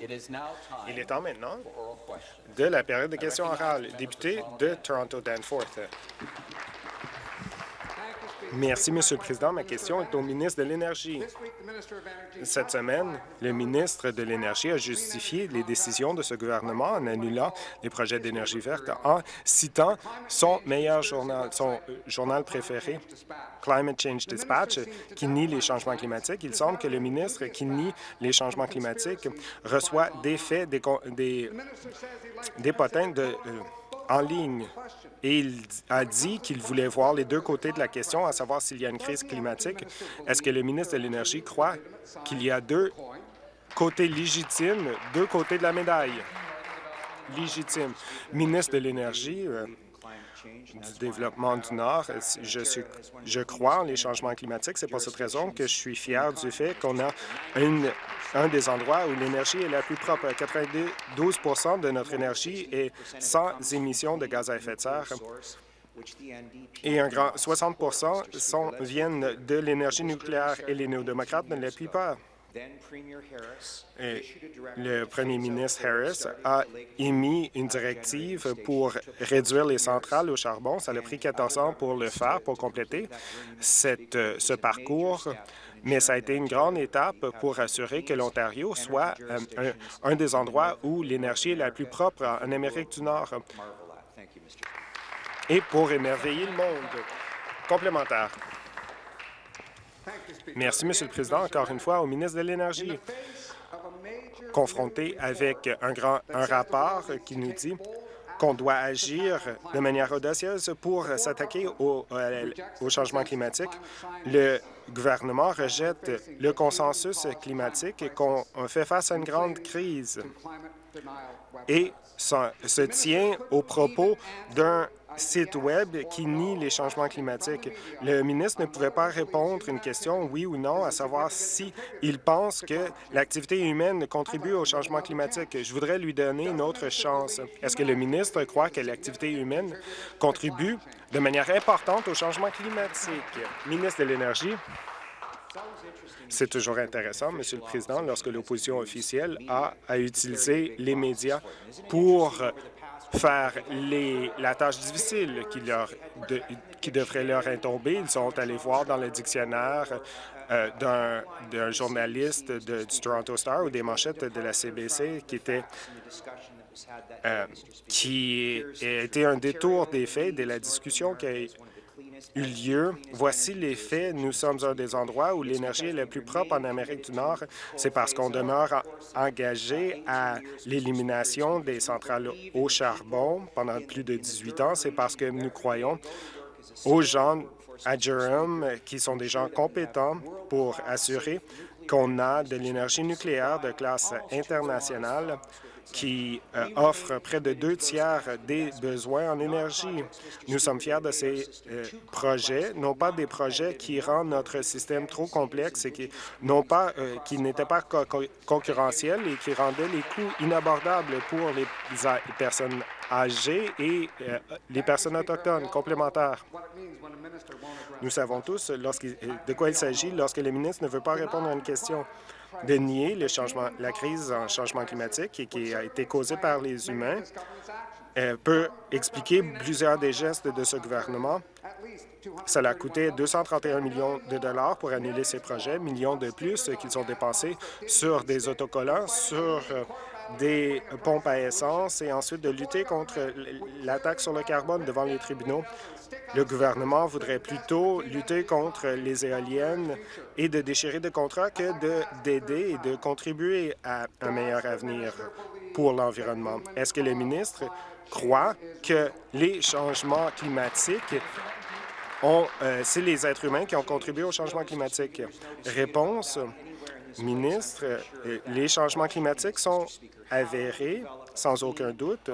Il est temps maintenant de la période de questions orales. Député de Toronto-Danforth. Merci, Monsieur le Président. Ma question est au ministre de l'Énergie. Cette semaine, le ministre de l'Énergie a justifié les décisions de ce gouvernement en annulant les projets d'énergie verte en citant son meilleur journal, son euh, journal préféré, Climate Change Dispatch, qui nie les changements climatiques. Il semble que le ministre qui nie les changements climatiques reçoit des faits, des, des, potins de... Euh, en ligne et il a dit qu'il voulait voir les deux côtés de la question, à savoir s'il y a une crise climatique. Est-ce que le ministre de l'Énergie croit qu'il y a deux côtés légitimes, deux côtés de la médaille? Légitime. Ministre de l'Énergie, euh, du développement du Nord. Je, suis, je crois en les changements climatiques. C'est pour cette raison que je suis fier du fait qu'on a un des endroits où l'énergie est la plus propre. 92 de notre énergie est sans émissions de gaz à effet de serre et un grand 60 sont, viennent de l'énergie nucléaire et les néo-démocrates ne l'appuient pas le premier ministre Harris a émis une directive pour réduire les centrales au charbon. Ça a pris 14 ans pour le faire, pour compléter cette, ce parcours, mais ça a été une grande étape pour assurer que l'Ontario soit un, un des endroits où l'énergie est la plus propre en Amérique du Nord et pour émerveiller le monde. Complémentaire. Merci, Monsieur le Président. Encore une fois, au ministre de l'Énergie, confronté avec un, grand, rapport qui nous dit qu'on doit agir de manière audacieuse pour s'attaquer au, euh, changement climatique. Le gouvernement rejette le consensus climatique et qu'on fait face à une grande crise et se tient aux propos d'un site Web qui nie les changements climatiques. Le ministre ne pouvait pas répondre une question, oui ou non, à savoir si pense que l'activité humaine contribue au changement climatique. Je voudrais lui donner une autre chance. Est-ce que le ministre croit que l'activité humaine contribue de manière importante au changement climatique? Ministre de l'Énergie. C'est toujours intéressant, Monsieur le Président, lorsque l'opposition officielle a à utiliser les médias pour faire les, la tâche difficile qui, leur, qui devrait leur incomber. Ils sont allés voir dans le dictionnaire euh, d'un journaliste de, du Toronto Star ou des manchettes de la CBC qui était euh, qui a un détour des faits de la discussion qui a lieu. Voici les faits. Nous sommes un des endroits où l'énergie est la plus propre en Amérique du Nord. C'est parce qu'on demeure engagé à l'élimination des centrales au charbon pendant plus de 18 ans. C'est parce que nous croyons aux gens à Durham qui sont des gens compétents pour assurer qu'on a de l'énergie nucléaire de classe internationale qui euh, offre près de deux tiers des besoins en énergie. Nous sommes fiers de ces euh, projets, non pas des projets qui rendent notre système trop complexe et qui, non pas, euh, qui n'étaient pas concurrentiels et qui rendaient les coûts inabordables pour les personnes âgées et les personnes autochtones complémentaires. Nous savons tous de quoi il s'agit lorsque le ministre ne veut pas répondre à une question de nier la crise en changement climatique et qui a été causée par les humains Elle peut expliquer plusieurs des gestes de ce gouvernement. Cela a coûté 231 millions de dollars pour annuler ces projets, millions de plus qu'ils ont dépensés sur des autocollants, sur euh, des pompes à essence et ensuite de lutter contre l'attaque sur le carbone devant les tribunaux. Le gouvernement voudrait plutôt lutter contre les éoliennes et de déchirer des contrats que d'aider et de contribuer à un meilleur avenir pour l'environnement. Est-ce que le ministre croit que les changements climatiques ont, euh, c'est les êtres humains qui ont contribué au changement climatique? Réponse, ministre, euh, les changements climatiques sont avérés, sans aucun doute.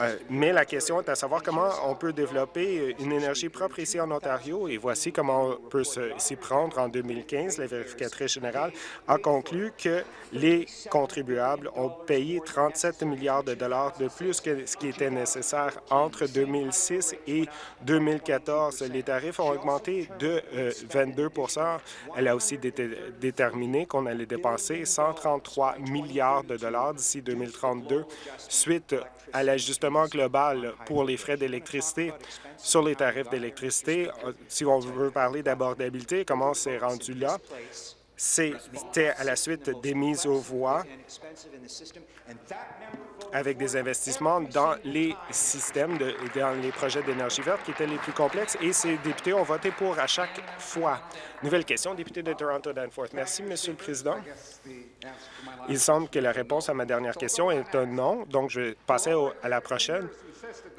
Euh, mais la question est à savoir comment on peut développer une énergie propre ici en Ontario et voici comment on peut s'y prendre. En 2015, la vérificatrice générale a conclu que les contribuables ont payé 37 milliards de dollars de plus que ce qui était nécessaire entre 2006 et 2014. Les tarifs ont augmenté de 22% euh, Elle a aussi déterminé qu'on allait dépenser 133 milliards de dollars d'ici 2032 suite à l'ajustement global pour les frais d'électricité sur les tarifs d'électricité. Si on veut parler d'abordabilité, comment c'est rendu là? C'était à la suite des mises aux voix avec des investissements dans les systèmes, de, dans les projets d'énergie verte qui étaient les plus complexes et ces députés ont voté pour à chaque fois. Nouvelle question, député de Toronto-Danforth. Merci, Monsieur le Président. Il semble que la réponse à ma dernière question est un non, donc je vais passer à la prochaine.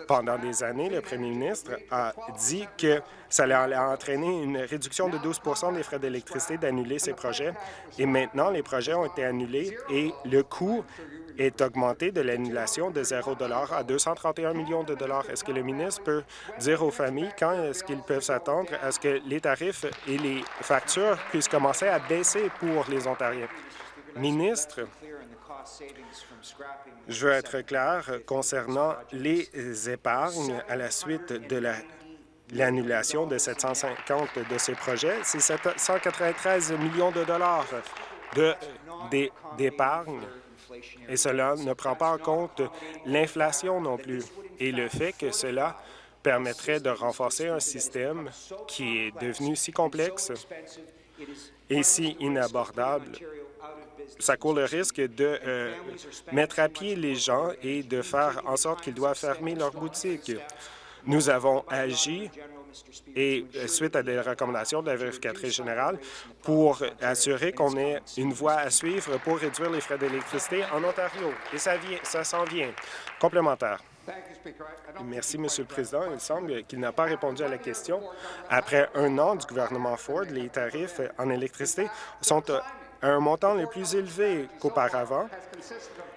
Pendant des années, le premier ministre a dit que ça allait entraîner une réduction de 12% des frais d'électricité d'annuler ces projets. Et maintenant, les projets ont été annulés et le coût est augmenté de l'annulation de 0 à 231 millions de dollars. Est-ce que le ministre peut dire aux familles quand est-ce qu'ils peuvent s'attendre à ce que les tarifs et les factures puissent commencer à baisser pour les Ontariens? Ministre, je veux être clair concernant les épargnes à la suite de l'annulation de 750 de ces projets. C'est 193 millions de dollars d'épargne et cela ne prend pas en compte l'inflation non plus et le fait que cela permettrait de renforcer un système qui est devenu si complexe et si inabordable. Ça court le risque de euh, mettre à pied les gens et de faire en sorte qu'ils doivent fermer leurs boutiques. Nous avons agi et euh, suite à des recommandations de la vérificatrice générale pour assurer qu'on ait une voie à suivre pour réduire les frais d'électricité en Ontario. Et ça, s'en vient. Complémentaire. Merci, Monsieur le Président. Il semble qu'il n'a pas répondu à la question. Après un an du gouvernement Ford, les tarifs en électricité sont à un montant le plus élevé qu'auparavant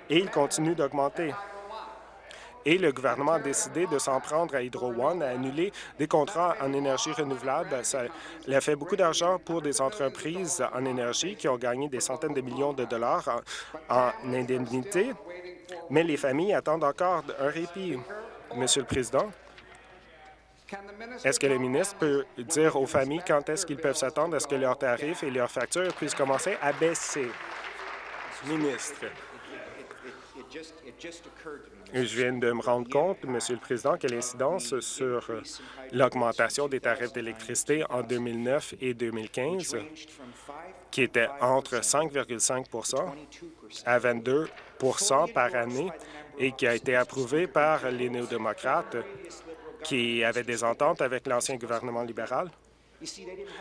et ils continuent d'augmenter et le gouvernement a décidé de s'en prendre à Hydro One, à annuler des contrats en énergie renouvelable. Ça a fait beaucoup d'argent pour des entreprises en énergie qui ont gagné des centaines de millions de dollars en, en indemnité, mais les familles attendent encore un répit. Monsieur le Président, est-ce que le ministre peut dire aux familles quand est-ce qu'ils peuvent s'attendre à ce que leurs tarifs et leurs factures puissent commencer à baisser? Ministre. Je viens de me rendre compte, Monsieur le Président, que l'incidence sur l'augmentation des tarifs d'électricité en 2009 et 2015, qui était entre 5,5% à 22% par année et qui a été approuvée par les néo-démocrates qui avaient des ententes avec l'ancien gouvernement libéral,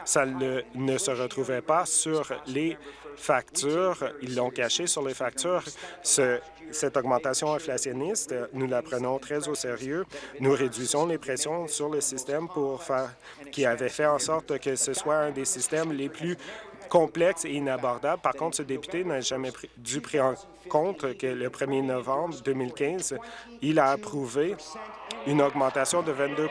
ça ne, se retrouvait pas sur les factures. Ils l'ont caché sur les factures. cette augmentation inflationniste, nous la prenons très au sérieux. Nous réduisons les pressions sur le système pour faire qui avait fait en sorte que ce soit un des systèmes les plus complexes et inabordables. Par contre, ce député n'a jamais dû prendre en compte que le 1er novembre 2015, il a approuvé une augmentation de 22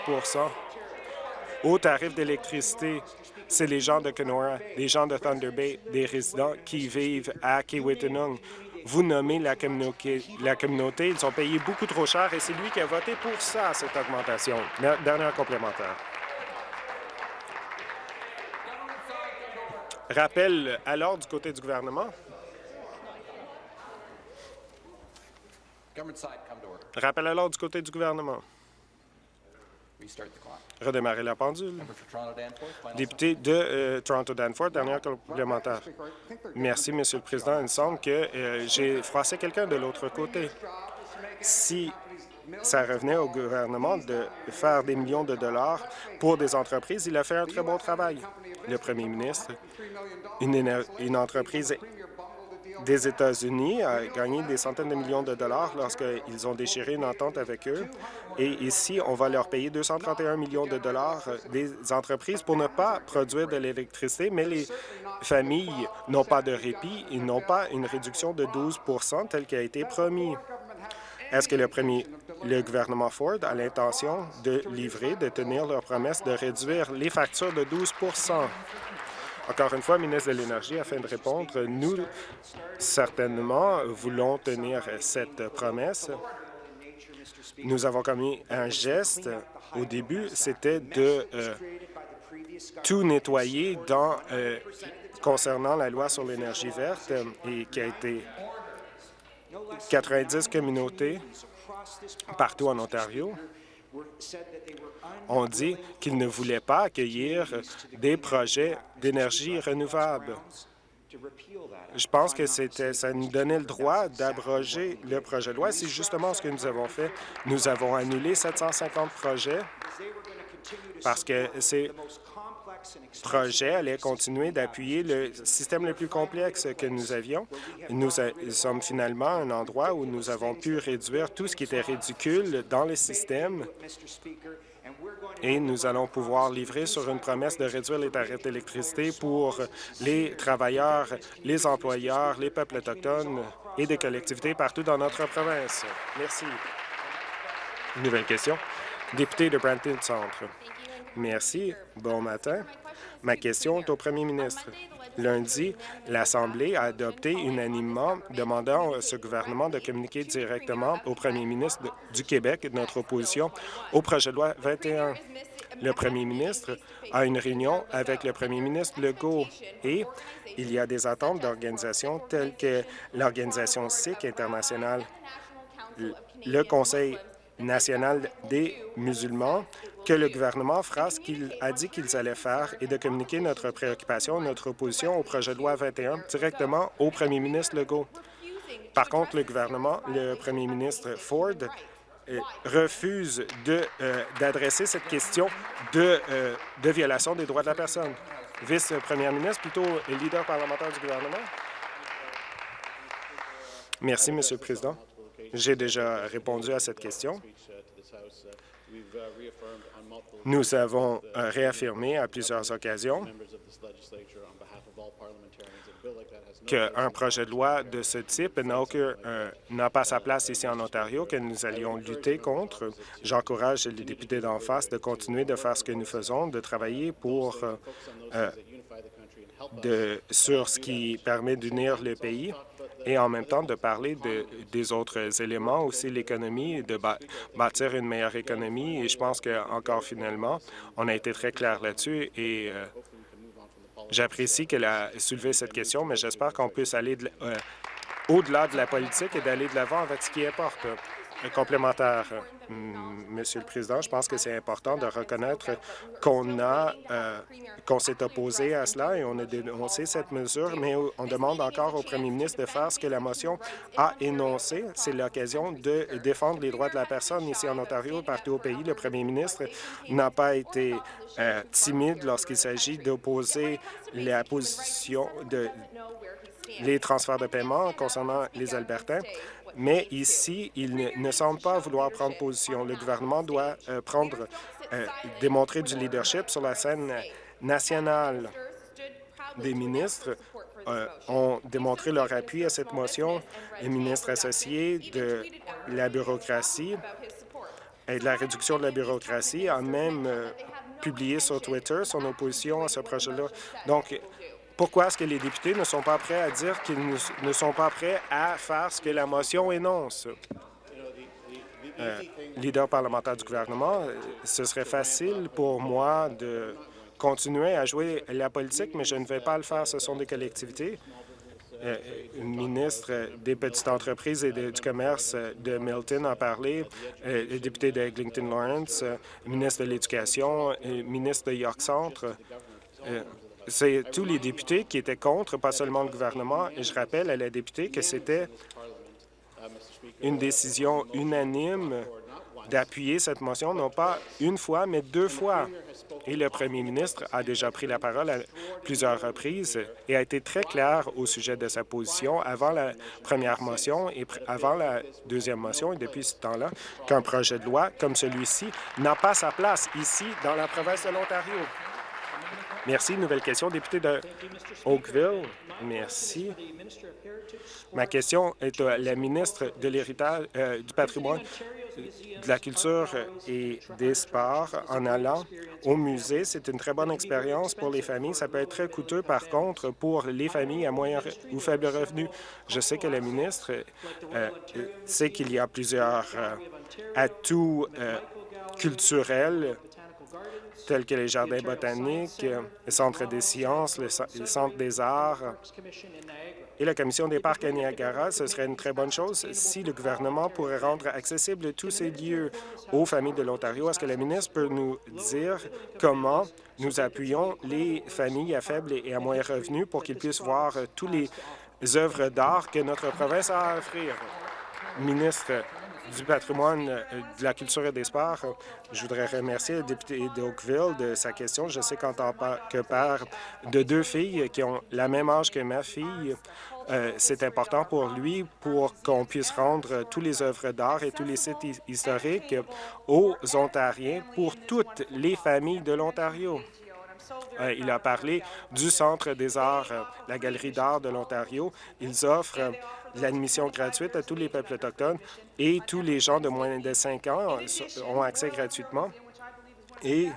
au tarif d'électricité, c'est les gens de Kenora, les gens de Thunder Bay, des résidents qui vivent à Kiwetanung. Vous nommez la communauté, la communauté, ils sont payés beaucoup trop cher et c'est lui qui a voté pour ça, cette augmentation. Dernière complémentaire. Rappel à l'ordre du côté du gouvernement. Rappel à l'ordre du côté du gouvernement. Redémarrer la pendule. Député de euh, Toronto-Danforth, dernière complémentaire. Merci, Monsieur le Président. Il me semble que euh, j'ai froissé quelqu'un de l'autre côté. Si ça revenait au gouvernement de faire des millions de dollars pour des entreprises, il a fait un très bon travail. Le premier ministre, une, une entreprise des États-Unis a gagné des centaines de millions de dollars lorsqu'ils ont déchiré une entente avec eux. Et ici, on va leur payer 231 millions de dollars des entreprises pour ne pas produire de l'électricité, mais les familles n'ont pas de répit, ils n'ont pas une réduction de 12 telle qui a été promis. Est-ce que le, premier, le gouvernement Ford a l'intention de livrer, de tenir leur promesse de réduire les factures de 12 encore une fois, ministre de l'Énergie, afin de répondre, nous, certainement, voulons tenir cette promesse. Nous avons commis un geste au début, c'était de euh, tout nettoyer euh, concernant la loi sur l'énergie verte et qui a été 90 communautés partout en Ontario ont dit qu'ils ne voulaient pas accueillir des projets d'énergie renouvelable. Je pense que ça nous donnait le droit d'abroger le projet de loi. C'est justement ce que nous avons fait. Nous avons annulé 750 projets parce que ces projets allaient continuer d'appuyer le système le plus complexe que nous avions. Nous sommes finalement à un endroit où nous avons pu réduire tout ce qui était ridicule dans le système et nous allons pouvoir livrer sur une promesse de réduire les tarifs d'électricité pour les travailleurs, les employeurs, les peuples autochtones et des collectivités partout dans notre province. Merci. Nouvelle question. Député de Brampton Centre. Merci. Bon matin. Ma question est au premier ministre. Lundi, l'Assemblée a adopté unanimement demandant à ce gouvernement de communiquer directement au premier ministre du Québec notre opposition au projet de loi 21. Le premier ministre a une réunion avec le premier ministre Legault et il y a des attentes d'organisations telles que l'Organisation sikh internationale, le Conseil national des musulmans que le gouvernement fera ce qu'il a dit qu'ils allaient faire et de communiquer notre préoccupation, notre opposition au projet de loi 21 directement au premier ministre Legault. Par contre, le gouvernement, le premier ministre Ford, euh, refuse euh, d'adresser cette question de, euh, de violation des droits de la personne. Vice-première ministre, plutôt leader parlementaire du gouvernement. Merci, Monsieur le Président. J'ai déjà répondu à cette question. Nous avons euh, réaffirmé à plusieurs occasions qu'un projet de loi de ce type euh, n'a pas sa place ici en Ontario, que nous allions lutter contre. J'encourage les députés d'en face de continuer de faire ce que nous faisons, de travailler pour euh, de, sur ce qui permet d'unir le pays et en même temps de parler de, des autres éléments, aussi l'économie, de bâtir une meilleure économie. Et je pense qu'encore finalement, on a été très clair là-dessus et euh, j'apprécie qu'elle a soulevé cette question, mais j'espère qu'on puisse aller euh, au-delà de la politique et d'aller de l'avant avec ce qui importe complémentaire, Monsieur le Président. Je pense que c'est important de reconnaître qu'on a euh, qu'on s'est opposé à cela et on a dénoncé cette mesure, mais on demande encore au premier ministre de faire ce que la motion a énoncé. C'est l'occasion de défendre les droits de la personne ici en Ontario, partout au pays. Le premier ministre n'a pas été euh, timide lorsqu'il s'agit d'opposer la position de les transferts de paiement concernant les Albertains. Mais ici, il ne, semble pas vouloir prendre position. Le gouvernement doit euh, prendre, euh, démontrer du leadership sur la scène nationale. Des ministres euh, ont démontré leur appui à cette motion. Les ministres associés de la bureaucratie et de la réduction de la bureaucratie a même publié sur Twitter son opposition à ce projet-là. Donc, pourquoi est-ce que les députés ne sont pas prêts à dire qu'ils ne sont pas prêts à faire ce que la motion énonce? Euh, leader parlementaire du gouvernement, ce serait facile pour moi de continuer à jouer la politique, mais je ne vais pas le faire. Ce sont des collectivités. Euh, ministre des petites entreprises et du commerce de Milton a parlé, euh, le député de Eglinton Lawrence, ministre de l'Éducation, ministre de York Centre. C'est tous les députés qui étaient contre, pas seulement le gouvernement. Et je rappelle à la députée que c'était une décision unanime d'appuyer cette motion, non pas une fois, mais deux fois. Et le premier ministre a déjà pris la parole à plusieurs reprises et a été très clair au sujet de sa position avant la première motion et avant la deuxième motion, et depuis ce temps-là, qu'un projet de loi comme celui-ci n'a pas sa place ici, dans la province de l'Ontario. Merci. Nouvelle question, député de Oakville. Merci. Ma question est à la ministre de l'Héritage, euh, du patrimoine, de la culture et des sports. En allant au musée, c'est une très bonne expérience pour les familles. Ça peut être très coûteux, par contre, pour les familles à moyen ou faible revenu. Je sais que la ministre euh, sait qu'il y a plusieurs euh, atouts culturels tels que les jardins botaniques, le Centre des sciences, le Centre des arts et la Commission des parcs à Niagara. Ce serait une très bonne chose si le gouvernement pourrait rendre accessibles tous ces lieux aux familles de l'Ontario. Est-ce que la ministre peut nous dire comment nous appuyons les familles à faible et à moyen revenu pour qu'ils puissent voir tous les œuvres d'art que notre province a à offrir? Ministre du patrimoine, euh, de la culture et des sports. Je voudrais remercier le député d'Oakville de sa question. Je sais qu'en tant que père de deux filles qui ont la même âge que ma fille, euh, c'est important pour lui pour qu'on puisse rendre tous les œuvres d'art et tous les sites historiques aux Ontariens pour toutes les familles de l'Ontario. Euh, il a parlé du Centre des arts, la Galerie d'art de l'Ontario. Ils offrent l'admission gratuite à tous les peuples autochtones et tous les gens de moins de 5 ans ont accès gratuitement. Et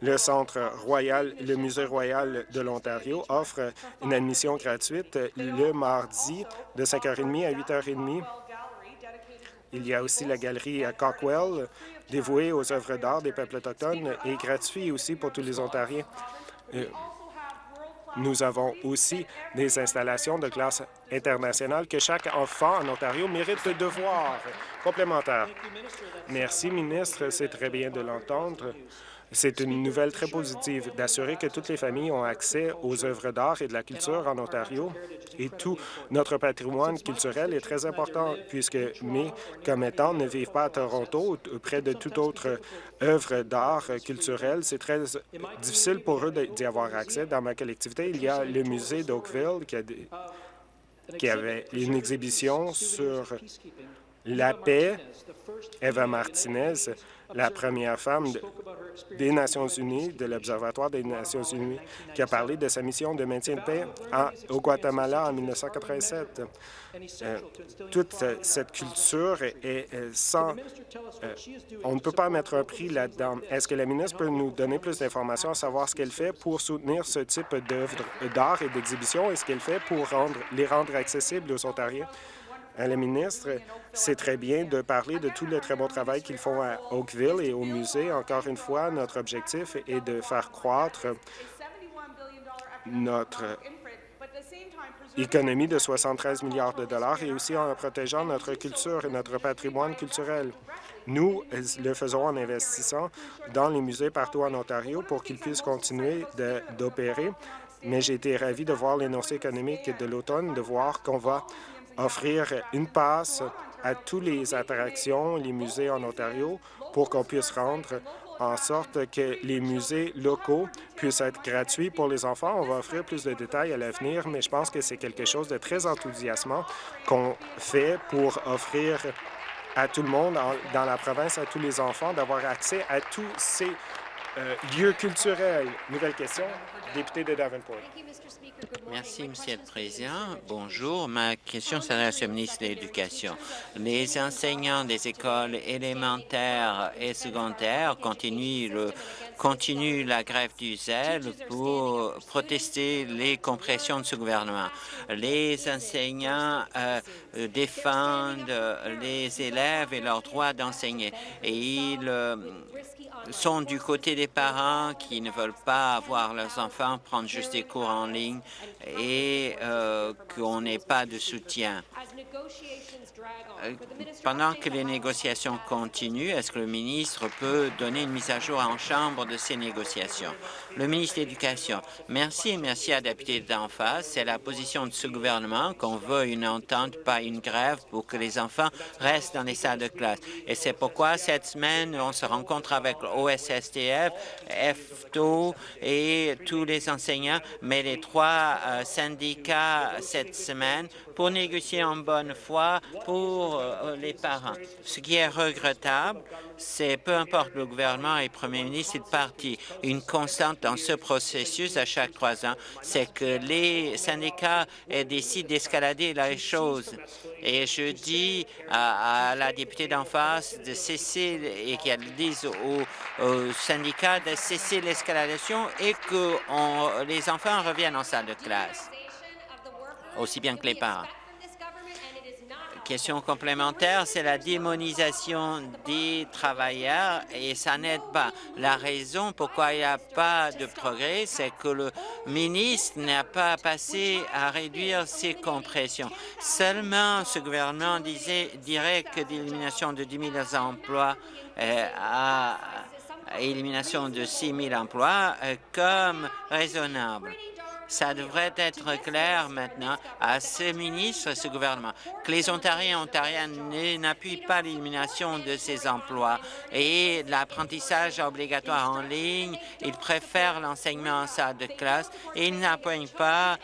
le Centre royal, le Musée royal de l'Ontario offre une admission gratuite le mardi de 5h30 à 8h30. Il y a aussi la galerie à Cockwell, dévouée aux œuvres d'art des peuples autochtones et gratuit aussi pour tous les Ontariens. Euh, nous avons aussi des installations de classe internationale que chaque enfant en Ontario mérite de voir. Complémentaire. Merci, ministre. C'est très bien de l'entendre. C'est une nouvelle très positive d'assurer que toutes les familles ont accès aux œuvres d'art et de la culture en Ontario. Et tout notre patrimoine culturel est très important puisque mes commettants ne vivent pas à Toronto ou près de toute autre œuvre d'art culturel. C'est très difficile pour eux d'y avoir accès. Dans ma collectivité, il y a le musée d'Oakville qui, qui avait une exhibition sur la paix. Eva Martinez la première femme des Nations unies, de l'Observatoire des Nations unies, qui a parlé de sa mission de maintien de paix au Guatemala en 1987. Euh, toute cette culture est, sans... Euh, on ne peut pas mettre un prix là-dedans. Est-ce que la ministre peut nous donner plus d'informations à savoir ce qu'elle fait pour soutenir ce type d'œuvres d'art et d'exhibition et ce qu'elle fait pour rendre, les rendre accessibles aux Ontariens? À la ministre. C'est très bien de parler de tout le très bon travail qu'ils font à Oakville et au musée. Encore une fois, notre objectif est de faire croître notre économie de 73 milliards de dollars et aussi en protégeant notre culture et notre patrimoine culturel. Nous le faisons en investissant dans les musées partout en Ontario pour qu'ils puissent continuer d'opérer, mais j'ai été ravi de voir l'énoncé économique de l'automne, de voir qu'on va offrir une passe à toutes les attractions, les musées en Ontario, pour qu'on puisse rendre en sorte que les musées locaux puissent être gratuits pour les enfants. On va offrir plus de détails à l'avenir, mais je pense que c'est quelque chose de très enthousiasmant qu'on fait pour offrir à tout le monde dans la province, à tous les enfants, d'avoir accès à tous ces euh, lieux culturels. Nouvelle question, député de Davenport. Merci, Monsieur le Président. Bonjour. Ma question s'adresse au ministre de l'Éducation. Les enseignants des écoles élémentaires et secondaires continuent, le, continuent la grève du zèle pour protester les compressions de ce gouvernement. Les enseignants euh, défendent les élèves et leur droit d'enseigner et ils euh, sont du côté des parents qui ne veulent pas avoir leurs enfants prendre juste des cours en ligne et euh, qu'on n'ait pas de soutien. Euh, pendant que les négociations continuent, est-ce que le ministre peut donner une mise à jour en chambre de ces négociations? Le ministre de l'Éducation, merci merci à la députée d'en face. C'est la position de ce gouvernement qu'on veut une entente, pas une grève, pour que les enfants restent dans les salles de classe. Et c'est pourquoi cette semaine, on se rencontre avec l'OSSTF, FTO et tous les enseignants, mais les trois euh, syndicats cette semaine pour négocier en bonne foi pour euh, les parents. Ce qui est regrettable, c'est peu importe le gouvernement et le premier ministre est parti. Une constante dans ce processus à chaque trois ans, c'est que les syndicats décident d'escalader les choses. Et je dis à, la députée d'en face de cesser et qu'elle dise aux, syndicats de cesser l'escalation et que les enfants reviennent en salle de classe, aussi bien que les parents. Question complémentaire, c'est la démonisation des travailleurs et ça n'aide pas. La raison pourquoi il n'y a pas de progrès, c'est que le ministre n'a pas passé à réduire ses compressions. Seulement, ce gouvernement disait, dirait que l'élimination de 10 000 emplois euh, à élimination de 6 000 emplois euh, comme raisonnable. Ça devrait être clair maintenant à ce ministre et ce gouvernement que les Ontariens et Ontariennes n'appuient pas l'élimination de ces emplois et l'apprentissage obligatoire en ligne. Ils préfèrent l'enseignement en salle de classe et ils n'appuient pas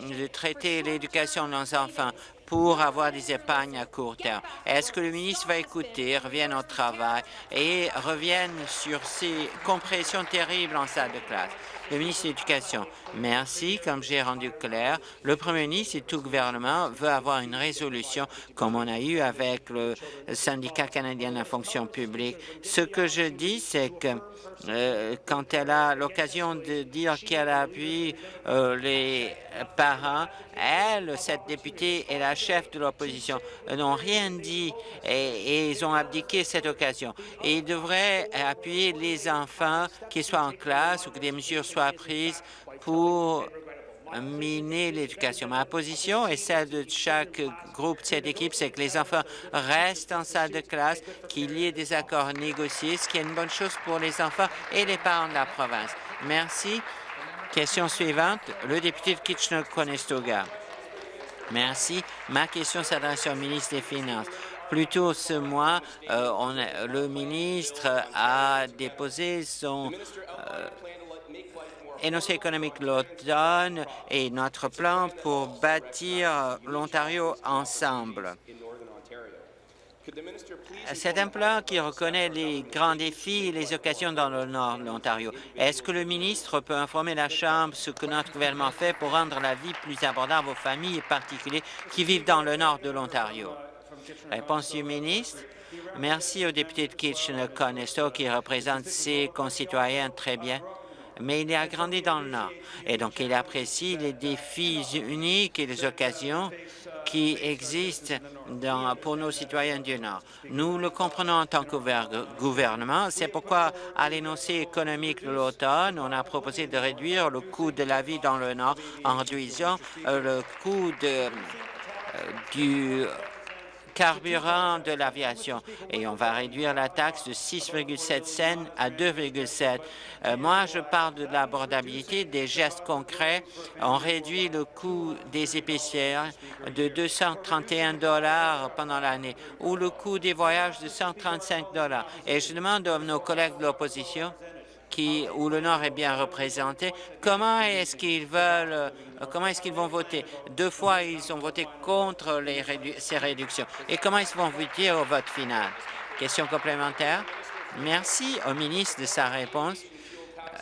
de traiter l'éducation de nos enfants pour avoir des épargnes à court terme. Est-ce que le ministre va écouter, revienne au travail et revienne sur ces compressions terribles en salle de classe? Le ministre de l'Éducation, merci. Comme j'ai rendu clair, le premier ministre et tout gouvernement veut avoir une résolution comme on a eu avec le syndicat canadien de la fonction publique. Ce que je dis, c'est que euh, quand elle a l'occasion de dire qu'elle appuie euh, les parents, elle, cette députée, est la chef de l'opposition, n'ont rien dit et, ils ont abdiqué cette occasion. Et ils devraient appuyer les enfants, qui soient en classe ou que des mesures soient prises pour miner l'éducation. Ma position et celle de chaque groupe de cette équipe, c'est que les enfants restent en salle de classe, qu'il y ait des accords négociés, ce qui est une bonne chose pour les enfants et les parents de la province. Merci. Question suivante, le député de Kitchener-Conestoga. Merci. Ma question s'adresse au ministre des Finances. Plus tôt ce mois, euh, le ministre a déposé son euh, énoncé économique l'automne et notre plan pour bâtir l'Ontario ensemble. C'est un plan qui reconnaît les grands défis et les occasions dans le nord de l'Ontario. Est-ce que le ministre peut informer la Chambre ce que notre gouvernement fait pour rendre la vie plus abordable aux familles et particuliers qui vivent dans le nord de l'Ontario? Réponse du ministre. Merci au député de Kitchener-Conestoga qui représente ses concitoyens très bien mais il a grandi dans le Nord. Et donc, il apprécie les défis uniques et les occasions qui existent pour nos citoyens du Nord. Nous le comprenons en tant que gouvernement. C'est pourquoi, à l'énoncé économique de l'automne, on a proposé de réduire le coût de la vie dans le Nord en réduisant euh, le coût euh, du carburant de l'aviation. Et on va réduire la taxe de 6,7 cents à 2,7. Euh, moi, je parle de l'abordabilité, des gestes concrets. On réduit le coût des épicières de 231 dollars pendant l'année ou le coût des voyages de 135 dollars. Et je demande à nos collègues de l'opposition où le Nord est bien représenté, comment est-ce qu'ils veulent, euh, comment est-ce qu'ils vont voter? Deux fois, ils ont voté contre ces réductions. Et comment ils vont voter au vote final? Question complémentaire. Merci au ministre de sa réponse.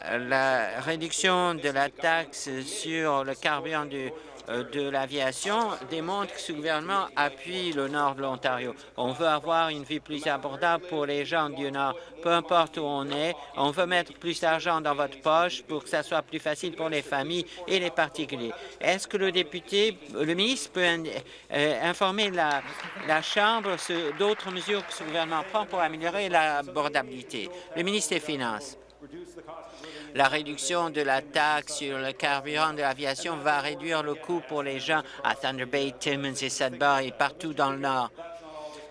Euh, la réduction de la taxe sur le carburant du de l'aviation démontre que ce gouvernement appuie le nord de l'Ontario. On veut avoir une vie plus abordable pour les gens du nord, peu importe où on est. On veut mettre plus d'argent dans votre poche pour que ça soit plus facile pour les familles et les particuliers. Est-ce que le député, le ministre peut euh, informer la, la Chambre d'autres mesures que ce gouvernement prend pour améliorer l'abordabilité? Le ministre des Finances. La réduction de la taxe sur le carburant de l'aviation va réduire le coût pour les gens à Thunder Bay, Timmins et Sudbury et partout dans le Nord.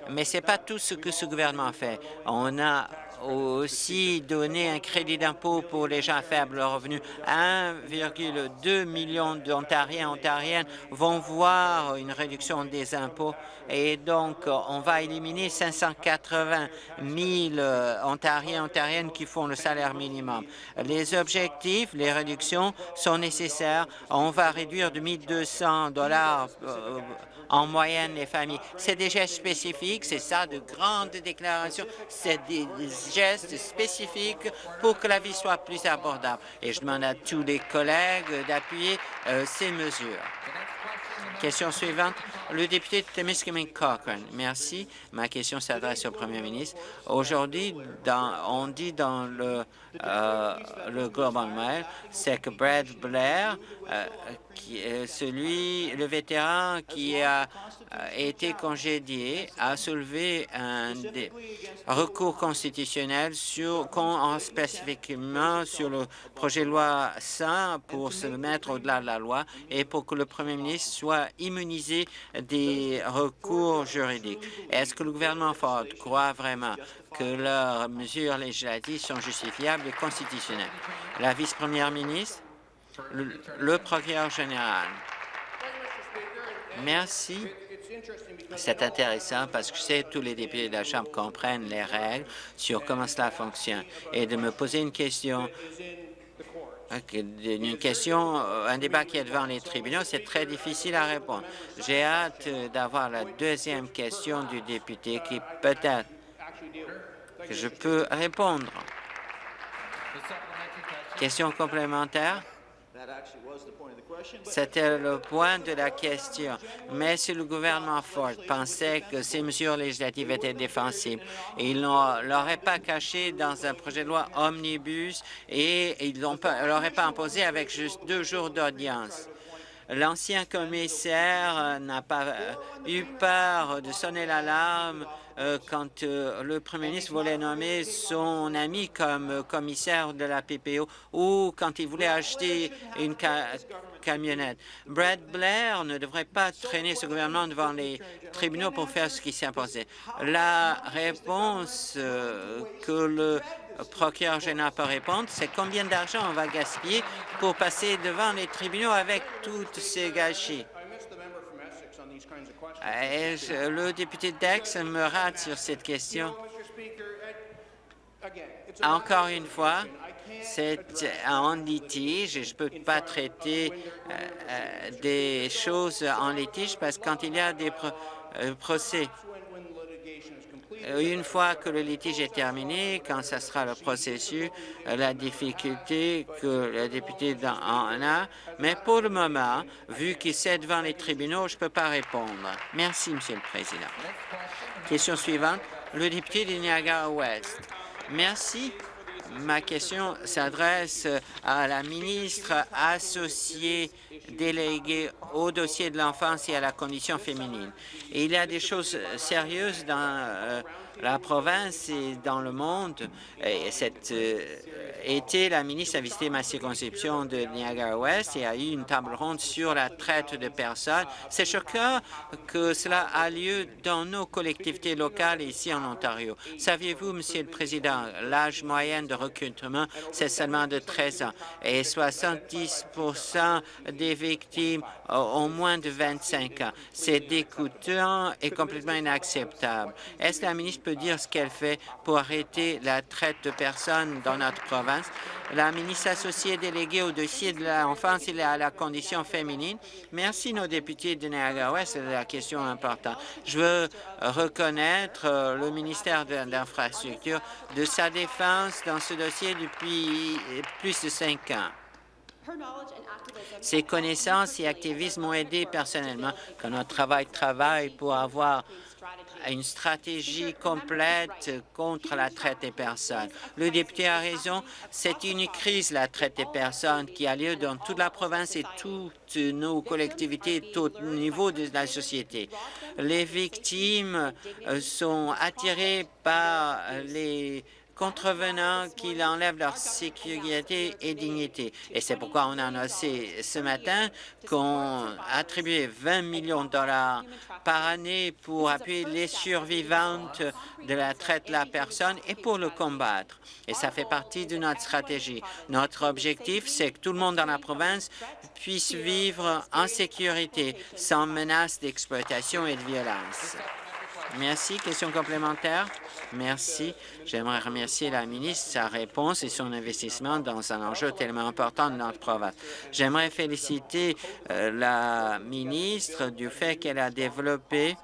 Mais ce n'est pas tout ce que ce gouvernement fait. On a aussi donné un crédit d'impôt pour les gens à faible revenu. 1,2 million d'Ontariens Ontariennes vont voir une réduction des impôts et donc on va éliminer 580 000 Ontariens Ontariennes qui font le salaire minimum. Les objectifs, les réductions sont nécessaires. On va réduire de 1 200 dollars euh, en moyenne les familles. C'est des gestes spécifiques, c'est ça, de grandes déclarations, c'est des gestes spécifiques pour que la vie soit plus abordable. Et je demande à tous les collègues d'appuyer euh, ces mesures. Question suivante, le député de Temiskaming Cochrane. Merci. Ma question s'adresse au premier ministre. Aujourd'hui, on dit dans le, euh, le Global Mail, c'est que Brad Blair, euh, celui, le vétéran qui a été congédié, a soulevé un recours constitutionnel sur, spécifiquement sur le projet de loi 100 pour se mettre au-delà de la loi et pour que le premier ministre soit immunisé des recours juridiques. Est-ce que le gouvernement Ford croit vraiment que leurs mesures législatives sont justifiables et constitutionnelles? La vice-première ministre, le procureur général. Merci. C'est intéressant parce que je sais que tous les députés de la Chambre comprennent les règles sur comment cela fonctionne. Et de me poser une question une question, euh, un débat qui est devant les tribunaux, c'est très difficile à répondre. J'ai hâte d'avoir la deuxième question du député qui peut-être que je peux répondre. Question complémentaire? C'était le point de la question. Mais si le gouvernement Ford pensait que ces mesures législatives étaient défensibles, il ne l'auraient pas caché dans un projet de loi omnibus et il ne l'auraient pas imposé avec juste deux jours d'audience. L'ancien commissaire n'a pas eu peur de sonner l'alarme quand le premier ministre voulait nommer son ami comme commissaire de la PPO ou quand il voulait acheter une camionnette. Brad Blair ne devrait pas traîner ce gouvernement devant les tribunaux pour faire ce qui s'est imposé. La réponse que le procureur général peut répondre, c'est combien d'argent on va gaspiller pour passer devant les tribunaux avec toutes ces gâchis? Le député Dex me rate sur cette question? Encore une fois, c'est en litige et je ne peux pas traiter euh, euh, des choses en litige parce que quand il y a des euh, procès une fois que le litige est terminé, quand ce sera le processus, euh, la difficulté que le député en a, mais pour le moment, vu qu'il c'est devant les tribunaux, je ne peux pas répondre. Merci, Monsieur le Président. Question suivante, le député de Niagara-Ouest. Merci. Ma question s'adresse à la ministre associée déléguée au dossier de l'enfance et à la condition féminine. il y a des choses sérieuses dans euh, la province et dans le monde. Et cet euh, été, la ministre a visité ma circonscription de Niagara-Ouest et a eu une table ronde sur la traite de personnes. C'est choquant que cela a lieu dans nos collectivités locales ici en Ontario. Saviez-vous, Monsieur le Président, l'âge moyen de recrutement, c'est seulement de 13 ans et 70 des victimes ont moins de 25 ans. C'est dégoûtant et complètement inacceptable. Est-ce la ministre peut dire ce qu'elle fait pour arrêter la traite de personnes dans notre province. La ministre associée déléguée au dossier de l'enfance et à la condition féminine. Merci nos députés de Niagara-Ouest, c'est la question importante. Je veux reconnaître euh, le ministère de l'Infrastructure de sa défense dans ce dossier depuis plus de cinq ans. Ses connaissances et activismes m'ont aidé personnellement quand notre travail travaille pour avoir une stratégie complète contre la traite des personnes. Le député a raison, c'est une crise, la traite des personnes, qui a lieu dans toute la province et toutes nos collectivités, tout niveau de la société. Les victimes euh, sont attirées par les contrevenants qui enlèvent leur sécurité et dignité. Et c'est pourquoi on a annoncé ce matin qu'on attribuait 20 millions de dollars par année pour appuyer les survivantes de la traite de la personne et pour le combattre. Et ça fait partie de notre stratégie. Notre objectif, c'est que tout le monde dans la province puisse vivre en sécurité, sans menace d'exploitation et de violence. Merci. Question complémentaire? Merci. J'aimerais remercier la ministre, sa réponse et son investissement dans un enjeu tellement important de notre province. J'aimerais féliciter euh, la ministre du fait qu'elle a développé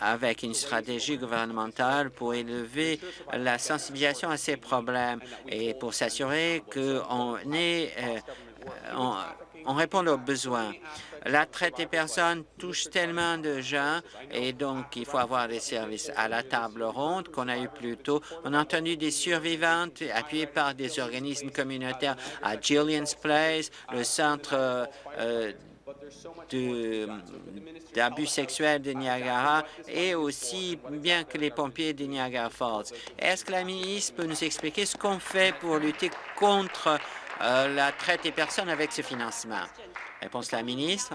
avec une stratégie gouvernementale pour élever la sensibilisation à ces problèmes et pour s'assurer qu'on est, euh, on répond aux besoins. La traite des personnes touche tellement de gens et donc il faut avoir des services à la table ronde qu'on a eu plus tôt. On a entendu des survivantes appuyées par des organismes communautaires à Gillian's Place, le centre euh, d'abus sexuels de Niagara et aussi bien que les pompiers de Niagara Falls. Est-ce que la ministre peut nous expliquer ce qu'on fait pour lutter contre la traite des personnes avec ce financement? Réponse de la ministre.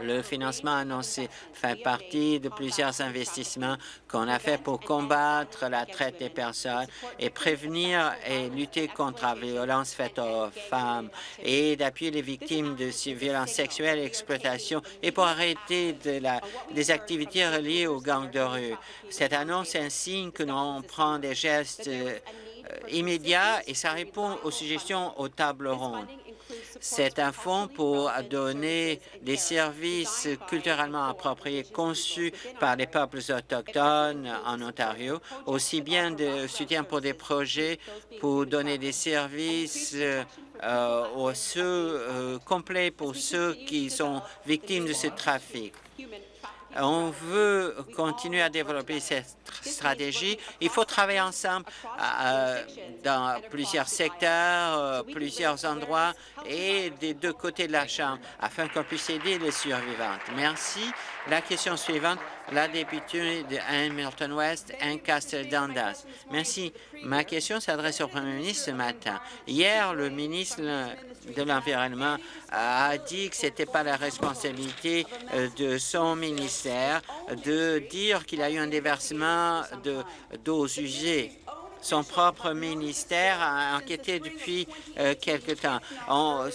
Le financement annoncé fait partie de plusieurs investissements qu'on a fait pour combattre la traite des personnes et prévenir et lutter contre la violence faite aux femmes et d'appuyer les victimes de violences sexuelles et exploitation et pour arrêter des activités reliées aux gangs de rue. Cette annonce est un signe que nous prenons des gestes euh, immédiats et ça répond aux suggestions aux tables rondes. C'est un fonds pour donner des services culturellement appropriés conçus par les peuples autochtones en Ontario, aussi bien de soutien pour des projets pour donner des services euh, aux ceux, euh, complets pour ceux qui sont victimes de ce trafic on veut continuer à développer cette stratégie. Il faut travailler ensemble euh, dans plusieurs secteurs, euh, plusieurs endroits et des deux côtés de la Chambre afin qu'on puisse aider les survivantes. Merci. La question suivante, la députée de Hamilton-West, Ancaster Dundas. Merci. Ma question s'adresse au premier ministre ce matin. Hier, le ministre de l'Environnement a dit que ce n'était pas la responsabilité euh, de son ministère de dire qu'il a eu un déversement d'eau usées son propre ministère a enquêté depuis euh, quelque temps. On,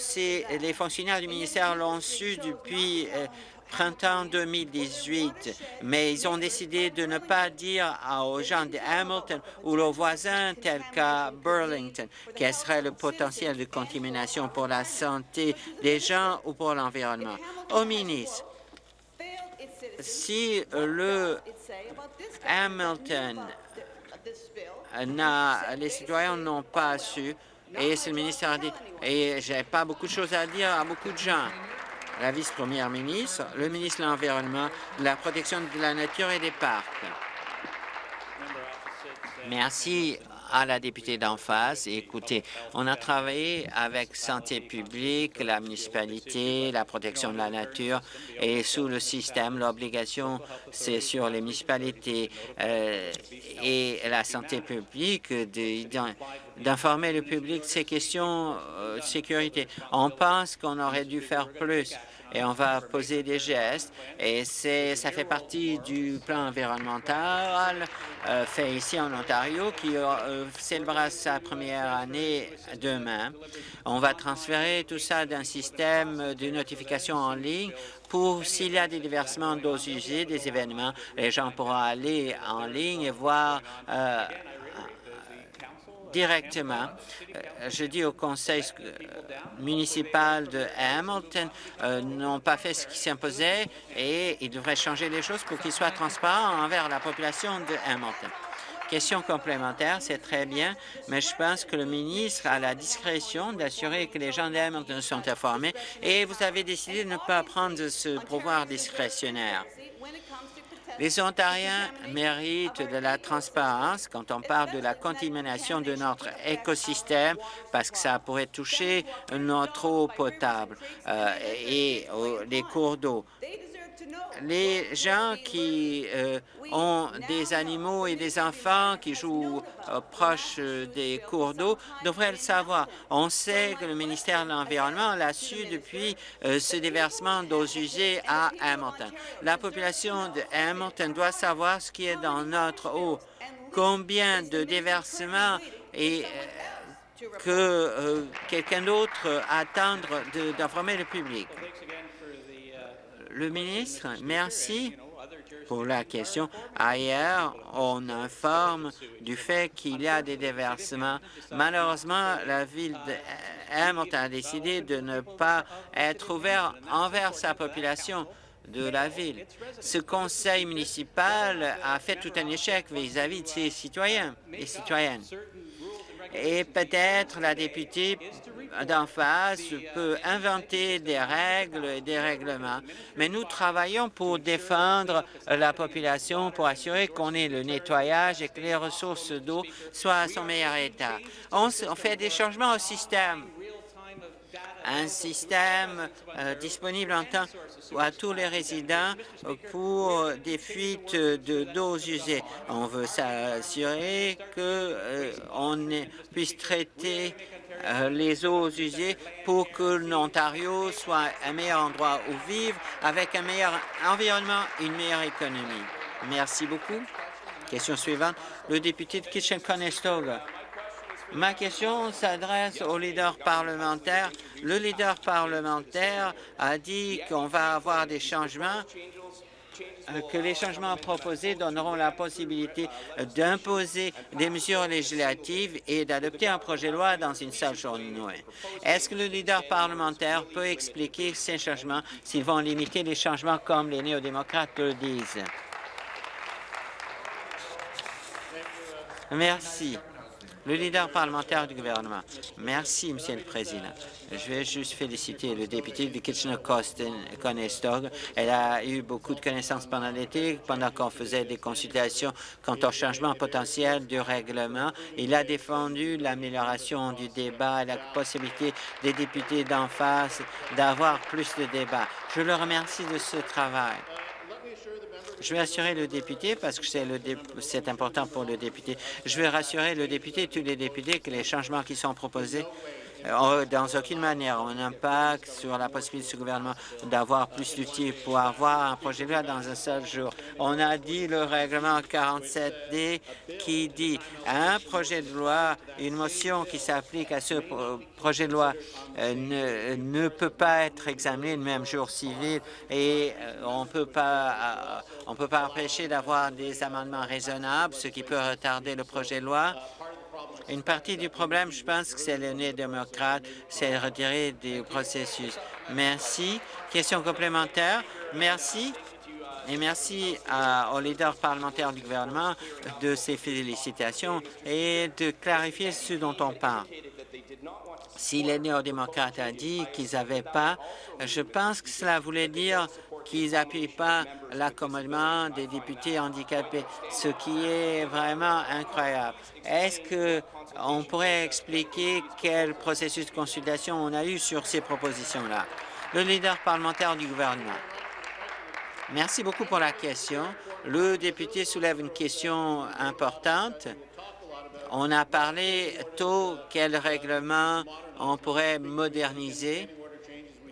les fonctionnaires du ministère l'ont su depuis euh, printemps 2018, mais ils ont décidé de ne pas dire aux gens de Hamilton ou aux voisins tels qu'à Burlington quel serait le potentiel de contamination pour la santé des gens ou pour l'environnement. Au ministre, si le Hamilton les citoyens n'ont pas su, et le ministère a dit, et j'ai pas beaucoup de choses à dire à beaucoup de gens la vice-première ministre, le ministre de l'Environnement, de la protection de la nature et des parcs. Merci à la députée d'en face. Écoutez, on a travaillé avec Santé publique, la municipalité, la protection de la nature et sous le système, l'obligation, c'est sur les municipalités euh, et la santé publique d'informer le public de ces questions euh, de sécurité. On pense qu'on aurait dû faire plus et on va poser des gestes. Et ça fait partie du plan environnemental euh, fait ici en Ontario qui euh, célébrera sa première année demain. On va transférer tout ça d'un système de notification en ligne pour s'il y a des déversements d'eau usées, des événements, les gens pourront aller en ligne et voir euh, directement. Euh, je dis au conseil euh, municipal de Hamilton euh, n'ont pas fait ce qui s'imposait et ils devraient changer les choses pour qu'ils soient transparents envers la population de Hamilton. Question complémentaire, c'est très bien, mais je pense que le ministre a la discrétion d'assurer que les gens d'Hamilton sont informés et vous avez décidé de ne pas prendre ce pouvoir discrétionnaire. Les Ontariens méritent de la transparence quand on parle de la contamination de notre écosystème parce que ça pourrait toucher notre eau potable euh, et les cours d'eau les gens qui euh, ont des animaux et des enfants qui jouent euh, proches euh, des cours d'eau devraient le savoir. On sait que le ministère de l'Environnement l'a su depuis ce déversement d'eau usées à Hamilton. La population de Hamilton doit savoir ce qui est dans notre eau, combien de déversements et que quelqu'un d'autre attendre d'informer le public. Le ministre, merci. pour la question. Ailleurs, on informe du fait qu'il y a des déversements. Malheureusement, la ville de Hamilton a décidé de ne pas être ouvert envers sa population de la ville. Ce conseil municipal a fait tout un échec vis-à-vis de ses citoyens et citoyennes. Et peut-être la députée d'en face peut inventer des règles et des règlements, mais nous travaillons pour défendre la population, pour assurer qu'on ait le nettoyage et que les ressources d'eau soient à son meilleur état. On, fait des changements au système un système euh, disponible en temps à tous les résidents pour des fuites d'eau usées. On veut s'assurer qu'on euh, puisse traiter les eaux usées pour que l'Ontario soit un meilleur endroit où vivre avec un meilleur environnement une meilleure économie. Merci beaucoup. Question suivante. Le député de Kitchen-Conestoga. Ma question s'adresse au leader parlementaire. Le leader parlementaire a dit qu'on va avoir des changements euh, que les changements proposés donneront la possibilité d'imposer des mesures législatives et d'adopter un projet de loi dans une seule journée. Est-ce que le leader parlementaire peut expliquer ces changements s'ils vont limiter les changements comme les néo-démocrates le disent? Merci le leader parlementaire du gouvernement. Merci, Monsieur le Président. Je vais juste féliciter le député de Kitchener-Conestoga. Elle a eu beaucoup de connaissances pendant l'été, pendant qu'on faisait des consultations quant au changement potentiel du règlement. Il a défendu l'amélioration du débat et la possibilité des députés d'en face d'avoir plus de débats. Je le remercie de ce travail. Je vais assurer le député, parce que c'est important pour le député, je vais rassurer le député et tous les députés que les changements qui sont proposés dans aucune manière un impact sur la possibilité du gouvernement d'avoir plus d'outils pour avoir un projet de loi dans un seul jour. On a dit le règlement 47D qui dit un projet de loi, une motion qui s'applique à ce projet de loi euh, ne, peut pas être examiné le même jour civil et euh, on peut pas on peut pas empêcher d'avoir des amendements raisonnables, ce qui peut retarder le projet de loi. Une partie du problème, je pense que c'est le nez démocrate, c'est retirer du processus. Merci. Question complémentaire. Merci. Et merci au leader parlementaire du gouvernement de ses félicitations et de clarifier ce dont on parle. Si les néo-démocrates a dit qu'ils n'avaient pas, je pense que cela voulait dire qu'ils n'appuient pas l'accommodement des députés handicapés, ce qui est vraiment incroyable. Est-ce que on pourrait expliquer quel processus de consultation on a eu sur ces propositions-là? Le leader parlementaire du gouvernement. Merci beaucoup pour la question. Le député soulève une question importante. On a parlé tôt quel règlement on pourrait moderniser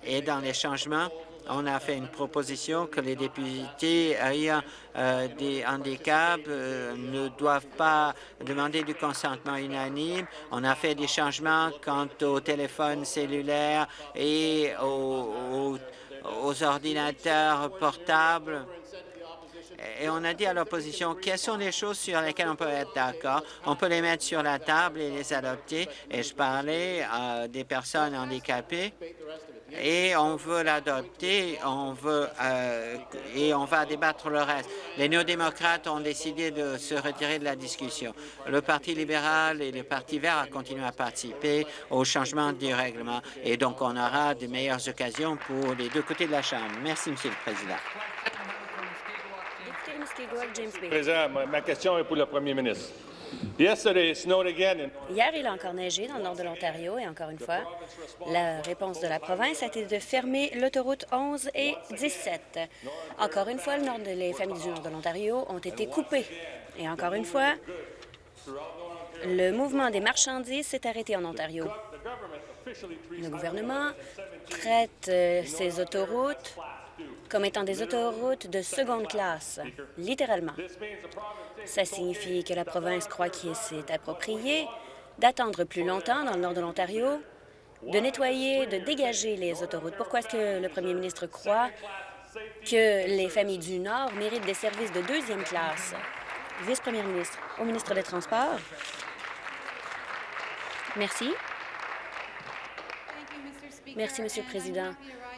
et dans les changements, on a fait une proposition que les députés ayant euh, des handicaps euh, ne doivent pas demander du consentement unanime. On a fait des changements quant au téléphone cellulaire et aux ordinateurs portables et on a dit à l'opposition quelles sont les choses sur lesquelles on peut être d'accord? On peut les mettre sur la table et les adopter. Et je parlais à des personnes handicapées et on veut l'adopter, on veut euh, et on va débattre le reste. Les néo-démocrates ont décidé de se retirer de la discussion. Le Parti libéral et le Parti vert ont continué à participer au changement du règlement et donc on aura de meilleures occasions pour les deux côtés de la Chambre. Merci, Monsieur le Président. Président, ma question est pour le Premier ministre. Hier, il a encore neigé dans le nord de l'Ontario et encore une fois, la réponse de la province a été de fermer l'autoroute 11 et 17. Encore une fois, le nord de, les familles du nord de l'Ontario ont été coupées. Et encore une fois, le mouvement des marchandises s'est arrêté en Ontario. Le gouvernement traite euh, ces autoroutes comme étant des autoroutes de seconde classe, littéralement. Ça signifie que la province croit qu'il s'est approprié d'attendre plus longtemps dans le nord de l'Ontario, de nettoyer, de dégager les autoroutes. Pourquoi est-ce que le premier ministre croit que les familles du Nord méritent des services de deuxième classe? Vice-première ministre, au ministre des Transports. Merci. Merci, Monsieur le Président.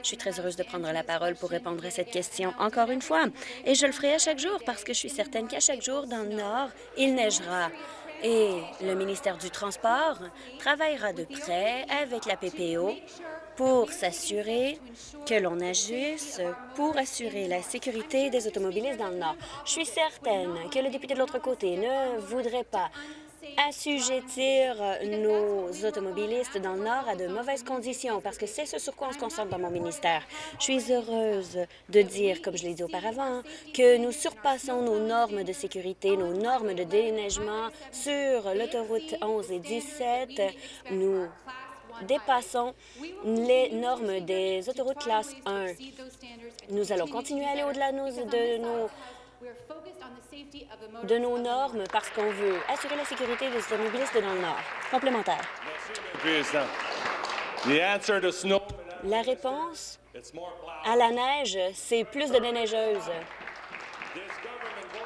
Je suis très heureuse de prendre la parole pour répondre à cette question encore une fois. Et je le ferai à chaque jour parce que je suis certaine qu'à chaque jour, dans le Nord, il neigera. Et le ministère du Transport travaillera de près avec la PPO pour s'assurer que l'on agisse pour assurer la sécurité des automobilistes dans le Nord. Je suis certaine que le député de l'autre côté ne voudrait pas assujettir nos automobilistes dans le Nord à de mauvaises conditions, parce que c'est ce sur quoi on se concentre dans mon ministère. Je suis heureuse de dire, comme je l'ai dit auparavant, que nous surpassons nos normes de sécurité, nos normes de déneigement sur l'autoroute 11 et 17. Nous dépassons les normes des autoroutes classe 1. Nous allons continuer à aller au-delà de nos de nos normes parce qu'on veut assurer la sécurité des automobilistes dans le Nord. Complémentaire. La réponse à la neige, c'est plus de déneigeuses.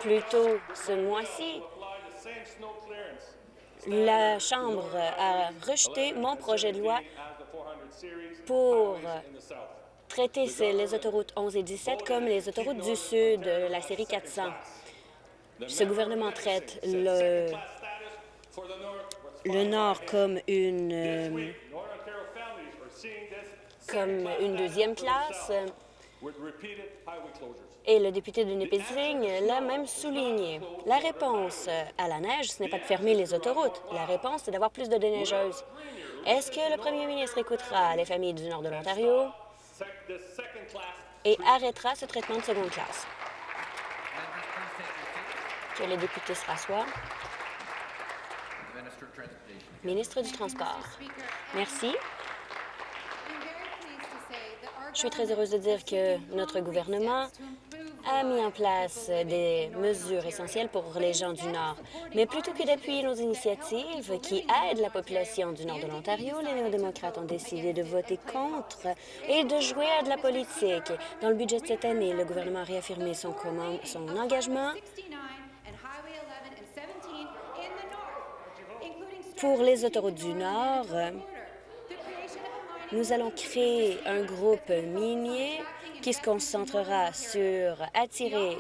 Plus tôt ce mois-ci, la Chambre a rejeté mon projet de loi pour traiter les autoroutes 11 et 17 comme les autoroutes du Sud, la série 400. Ce gouvernement traite le, Nord comme une, euh, comme une deuxième classe. Et le député de Nipissing l'a même souligné. La réponse à la neige, ce n'est pas de fermer les autoroutes. La réponse, c'est d'avoir plus de déneigeuses. Est-ce que le premier ministre écoutera les familles du nord de l'Ontario? Et arrêtera ce traitement de seconde classe? Que les députés se rassoient. Ministre du Transport. Merci. Je suis très heureuse de dire que notre gouvernement a mis en place des mesures essentielles pour les gens du Nord. Mais plutôt que d'appuyer nos initiatives qui aident la population du Nord de l'Ontario, les néo-démocrates ont décidé de voter contre et de jouer à de la politique. Dans le budget de cette année, le gouvernement a réaffirmé son, son engagement pour les autoroutes du Nord. Nous allons créer un groupe minier qui se concentrera sur attirer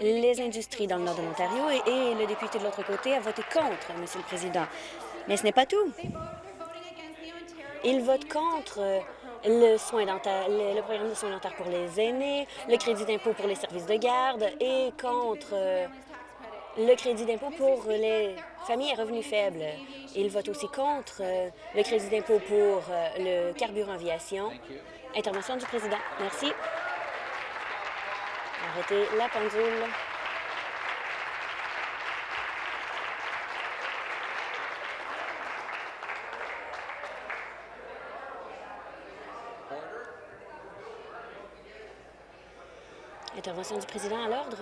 les industries dans le nord de l'Ontario et, le député de l'autre côté a voté contre, Monsieur le Président. Mais ce n'est pas tout. Il vote contre le, soin dentaire, le, programme de soins dentaires pour les aînés, le crédit d'impôt pour les services de garde et contre le crédit d'impôt pour les familles à revenus faibles. Il vote aussi contre le crédit d'impôt pour le carburant aviation Intervention du président. Merci. Arrêtez la pendule. Intervention du président à l'ordre.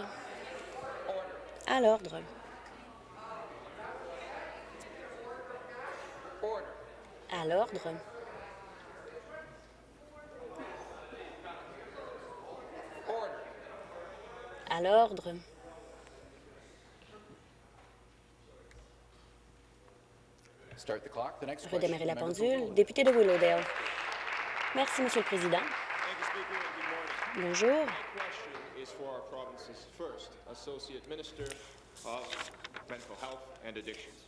À l'ordre. À l'ordre. À l'ordre. Redémarrer la pendule. Député de Willowdale. Merci, Monsieur le Président. Bonjour.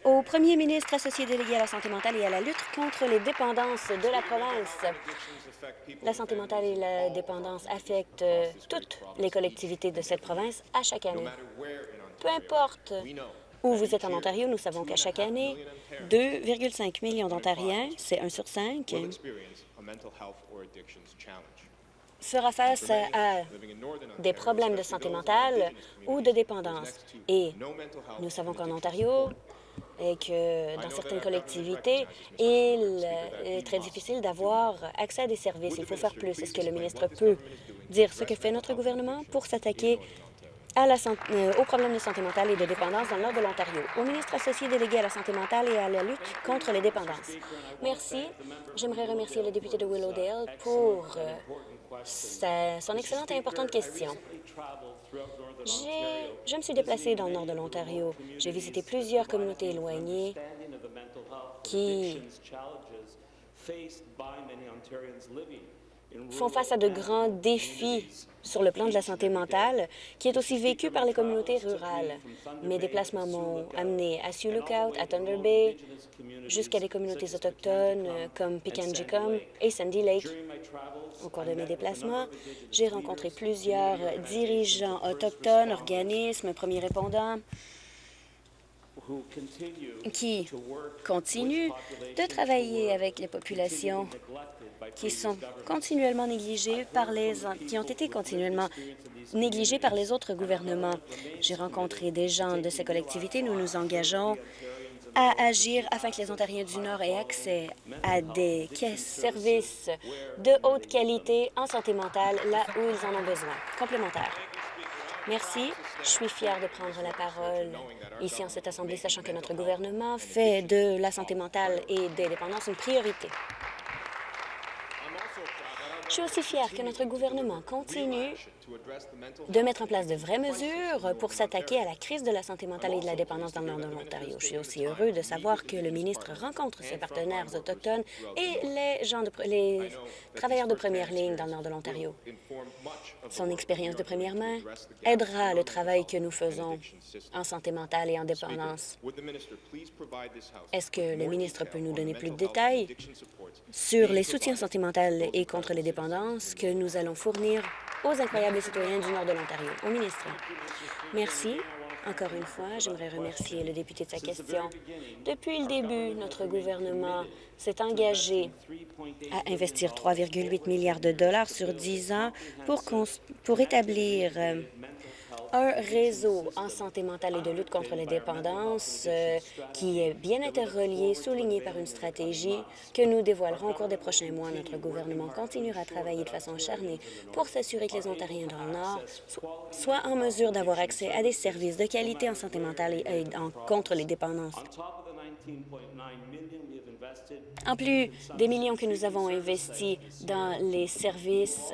Au premier ministre associé délégué à la santé mentale et à la lutte contre les dépendances de la province. La santé mentale et la dépendance affectent toutes les collectivités de cette province à chaque année. Peu importe où vous êtes en Ontario, nous savons qu'à chaque année, 2,5 millions d'Ontariens, c'est 1 sur 5, fera face à des problèmes de santé mentale ou de dépendance. Et nous savons qu'en Ontario, et que dans certaines collectivités, il est très difficile d'avoir accès à des services. Il faut faire plus. Est-ce que le ministre peut dire ce que fait notre gouvernement pour s'attaquer euh, aux problèmes de santé mentale et de dépendance dans le nord de l'Ontario? Au ministre associé délégué à la santé mentale et à la lutte contre les dépendances. Merci. J'aimerais remercier le député de Willowdale pour euh, son excellente et importante question. Je me suis déplacé dans le nord de l'Ontario. J'ai visité plusieurs communautés éloignées qui font face à de grands défis sur le plan de la santé mentale, qui est aussi vécu par les communautés rurales. Mes déplacements m'ont amené à Sioux Lookout, à Thunder Bay, jusqu'à des communautés autochtones comme Pikanjikum et Sandy Lake. Au cours de mes déplacements, j'ai rencontré plusieurs dirigeants autochtones, organismes, premiers répondants, qui continuent de travailler avec les populations qui sont continuellement négligées par les qui ont été continuellement négligées par les autres gouvernements. J'ai rencontré des gens de ces collectivités. Nous nous engageons à agir afin que les Ontariens du Nord aient accès à des services de haute qualité en santé mentale là où ils en ont besoin. Complémentaire. Merci. Je suis fière de prendre la parole ici en cette Assemblée, sachant que notre gouvernement fait de la santé mentale et des dépendances une priorité. Je suis aussi fière que notre gouvernement continue de mettre en place de vraies mesures pour s'attaquer à la crise de la santé mentale et de la dépendance dans le nord de l'Ontario. Je suis aussi heureux de savoir que le ministre rencontre ses partenaires autochtones et les, gens de, les travailleurs de première ligne dans le nord de l'Ontario. Son expérience de première main aidera le travail que nous faisons en santé mentale et en dépendance. Est-ce que le ministre peut nous donner plus de détails sur les soutiens santé mentale et contre les dépendances que nous allons fournir? Aux incroyables citoyens du nord de l'Ontario. Au ministre. Merci. Encore une fois, j'aimerais remercier le député de sa question. Depuis le début, notre gouvernement s'est engagé à investir 3,8 milliards de dollars sur 10 ans pour, pour établir euh, un réseau en santé mentale et de lutte contre les dépendances euh, qui est bien interrelié, souligné par une stratégie que nous dévoilerons au cours des prochains mois. Notre gouvernement continuera à travailler de façon acharnée pour s'assurer que les Ontariens dans le Nord soient en mesure d'avoir accès à des services de qualité en santé mentale et, contre les dépendances. En plus des millions que nous avons investis dans les services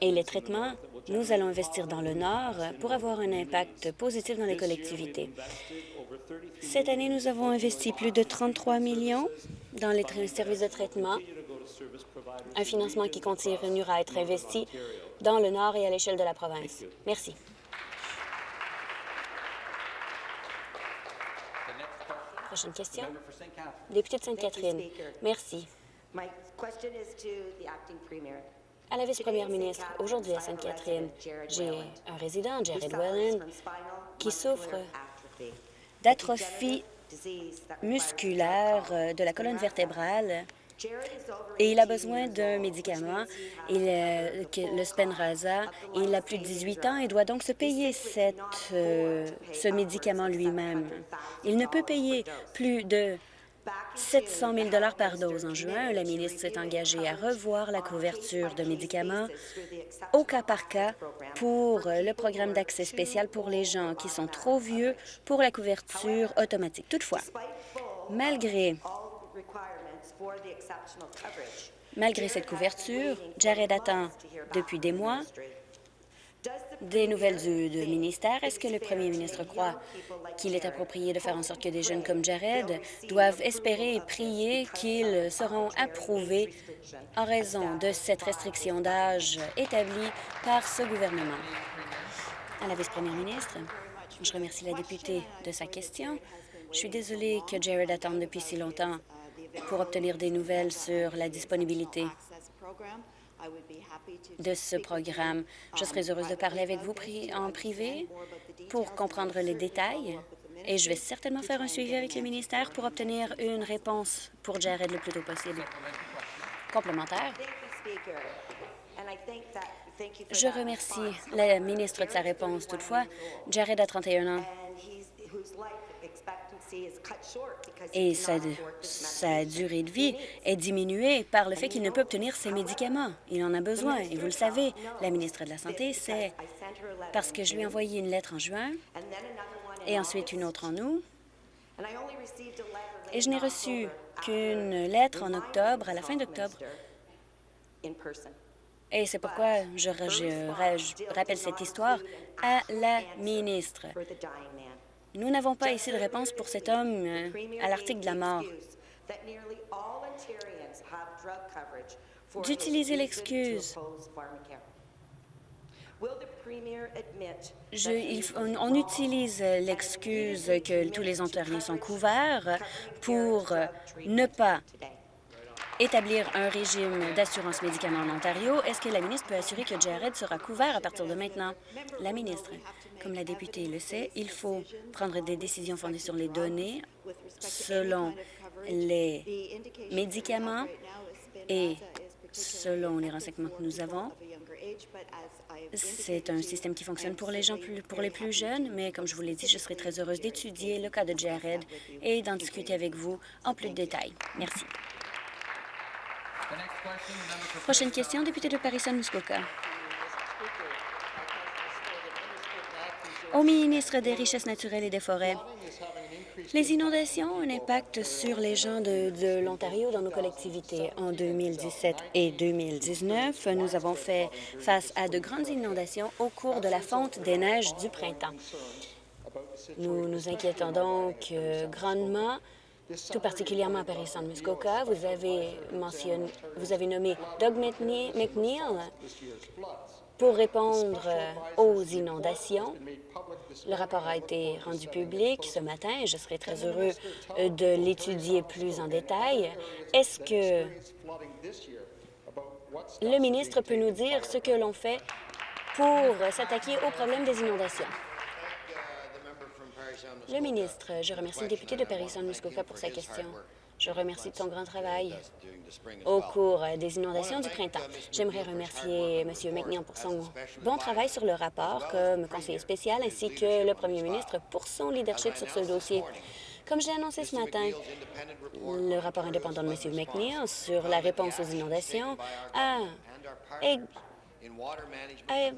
et les traitements, nous allons investir dans le Nord pour avoir un impact positif dans les collectivités. Cette année, nous avons investi plus de 33 millions dans les services de traitement, un financement qui continuera à être investi dans le Nord et à l'échelle de la province. Merci. Prochaine question. Député de Sainte-Catherine. Merci à la vice-première ministre. Aujourd'hui, à Sainte-Catherine, j'ai un résident, Jared Wellen, qui souffre d'atrophie musculaire euh, de la colonne vertébrale et il a besoin d'un médicament, il, le Spinraza. Il a plus de 18 ans et doit donc se payer euh, ce médicament lui-même. Il ne peut payer plus de 700 000 par dose. En juin, la ministre s'est engagée à revoir la couverture de médicaments au cas par cas pour le programme d'accès spécial pour les gens qui sont trop vieux pour la couverture automatique. Toutefois, malgré Malgré cette couverture, Jared attend depuis des mois des nouvelles du, ministère. Est-ce que le premier ministre croit qu'il est approprié de faire en sorte que des jeunes comme Jared doivent espérer et prier qu'ils seront approuvés en raison de cette restriction d'âge établie par ce gouvernement? À la vice-première ministre, je remercie la députée de sa question. Je suis désolée que Jared attende depuis si longtemps pour obtenir des nouvelles sur la disponibilité de ce programme. Je serai heureuse de parler avec vous en privé pour comprendre les détails et je vais certainement faire un suivi avec le ministère pour obtenir une réponse pour Jared le plus tôt possible. Complémentaire. Je remercie la ministre de sa réponse. Toutefois, Jared a 31 ans et sa, durée de vie est diminuée par le fait qu'il ne peut obtenir ses médicaments. Il en a besoin, et vous le savez, la ministre de la Santé, c'est parce que je lui ai envoyé une lettre en juin et ensuite une autre en août, et je n'ai reçu qu'une lettre en octobre, à la fin d'octobre, Et c'est pourquoi je, je rappelle cette histoire à la ministre. Nous n'avons pas ici de réponse pour cet homme euh, à l'article de la mort. D'utiliser l'excuse on, utilise l'excuse que tous les Ontariens sont couverts pour ne pas établir un régime d'assurance médicaments en Ontario. Est-ce que la ministre peut assurer que Jared sera couvert à partir de maintenant? La ministre, comme la députée le sait, il faut prendre des décisions fondées sur les données selon les médicaments et selon les renseignements que nous avons. C'est un système qui fonctionne pour les gens plus, pour les plus jeunes, mais comme je vous l'ai dit, je serai très heureuse d'étudier le cas de Jared et d'en discuter avec vous en plus de détails. Merci. Prochaine question, député de Paris-Muskoka. Au ministre des Richesses naturelles et des Forêts, les inondations ont un impact sur les gens de, l'Ontario dans nos collectivités. En 2017 et 2019, nous avons fait face à de grandes inondations au cours de la fonte des neiges du printemps. Nous nous inquiétons donc euh, grandement tout particulièrement à Paris-Saint-Muskoka. Vous avez mentionné, vous avez nommé Doug McNeil pour répondre aux inondations. Le rapport a été rendu public ce matin et je serai très heureux de l'étudier plus en détail. Est-ce que le ministre peut nous dire ce que l'on fait pour s'attaquer au problème des inondations? Le ministre, je remercie le député de Paris-Saint-Muskoka pour sa question. Je remercie de son grand travail au cours des inondations du printemps. J'aimerais remercier M. McNeil pour son bon travail sur le rapport comme conseiller spécial ainsi que le premier ministre pour son leadership sur ce dossier. Comme j'ai annoncé ce matin, le rapport indépendant de M. McNeil sur la réponse aux inondations a, a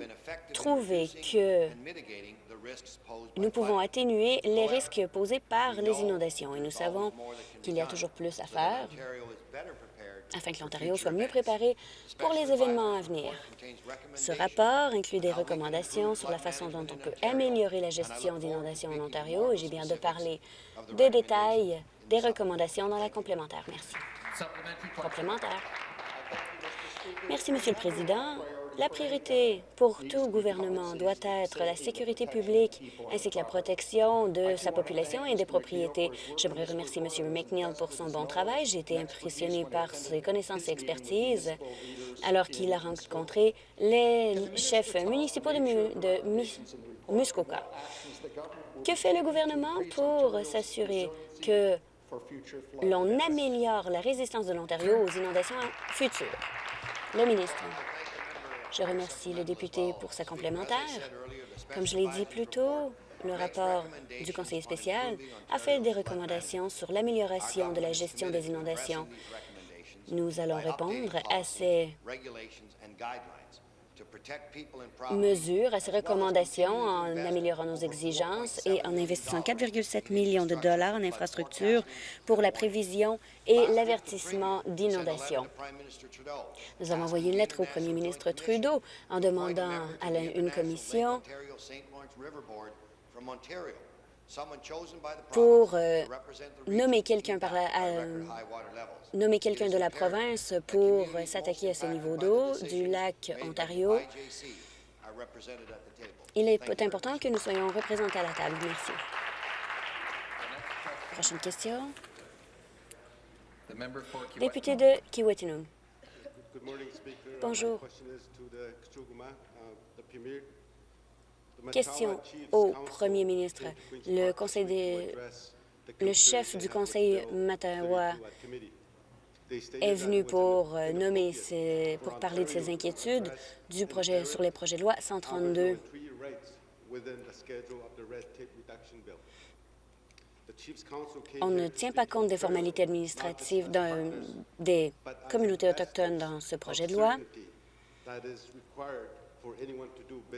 trouvé que nous pouvons atténuer les risques posés par les inondations et nous savons qu'il y a toujours plus à faire afin que l'Ontario soit mieux préparé pour les événements à venir. Ce rapport inclut des recommandations sur la façon dont on peut améliorer la gestion d'inondations en Ontario et j'ai bien de parler des détails des recommandations dans la complémentaire. Merci. Complémentaire. Merci, Monsieur le Président. La priorité pour tout gouvernement doit être la sécurité publique ainsi que la protection de sa population et des propriétés. J'aimerais remercier M. McNeil pour son bon travail. J'ai été impressionné par ses connaissances et expertises alors qu'il a rencontré les chefs municipaux de, Muskoka. Que fait le gouvernement pour s'assurer que l'on améliore la résistance de l'Ontario aux inondations futures? Le ministre. Je remercie le député pour sa complémentaire. Comme je l'ai dit plus tôt, le rapport du conseiller spécial a fait des recommandations sur l'amélioration de la gestion des inondations. Nous allons répondre à ces mesures, à ces recommandations en améliorant nos exigences et en investissant 4,7 millions de dollars en infrastructures pour la prévision et l'avertissement d'inondations. Nous avons envoyé une lettre au premier ministre Trudeau en demandant à une commission pour euh, nommer quelqu'un par euh, nommer quelqu'un de la province pour s'attaquer à ce niveau d'eau du lac Ontario. Il est important que nous soyons représentés à la table. Merci. Prochaine question. Député de Kiwetinum. Bonjour. Question au premier ministre. Le, chef du conseil Matawa est venu pour euh, pour parler de ses inquiétudes du projet sur les projets de loi 132. On ne tient pas compte des formalités administratives des communautés autochtones dans ce projet de loi.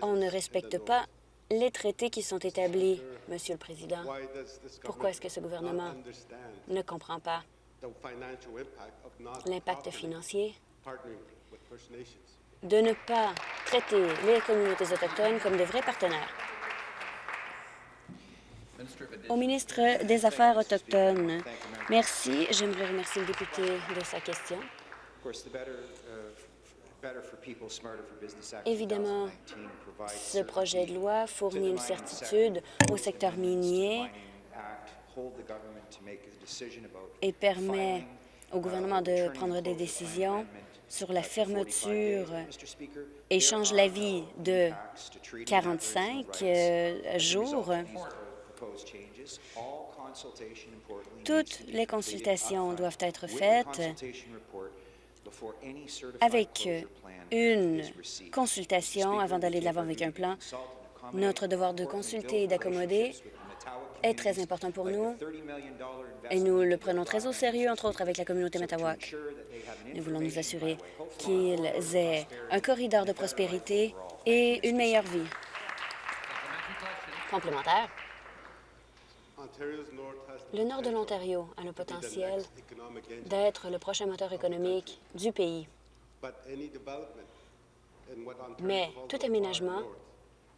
On ne respecte pas les traités qui sont établis, Monsieur le Président. Pourquoi est-ce que ce gouvernement ne comprend pas l'impact financier de ne pas traiter les communautés autochtones comme de vrais partenaires? Au ministre des Affaires autochtones, merci. J'aimerais remercier le député de sa question. Évidemment, ce projet de loi fournit une certitude au secteur minier et permet au gouvernement de prendre des décisions sur la fermeture et change l'avis de 45 euh, jours. Toutes les consultations doivent être faites avec une consultation avant d'aller de l'avant avec un plan. Notre devoir de consulter et d'accommoder est très important pour nous et nous le prenons très au sérieux, entre autres avec la communauté Matawak. Nous voulons nous assurer qu'ils aient un corridor de prospérité et une meilleure vie. Complémentaire. Le nord de l'Ontario a le potentiel d'être le prochain moteur économique du pays. Mais tout aménagement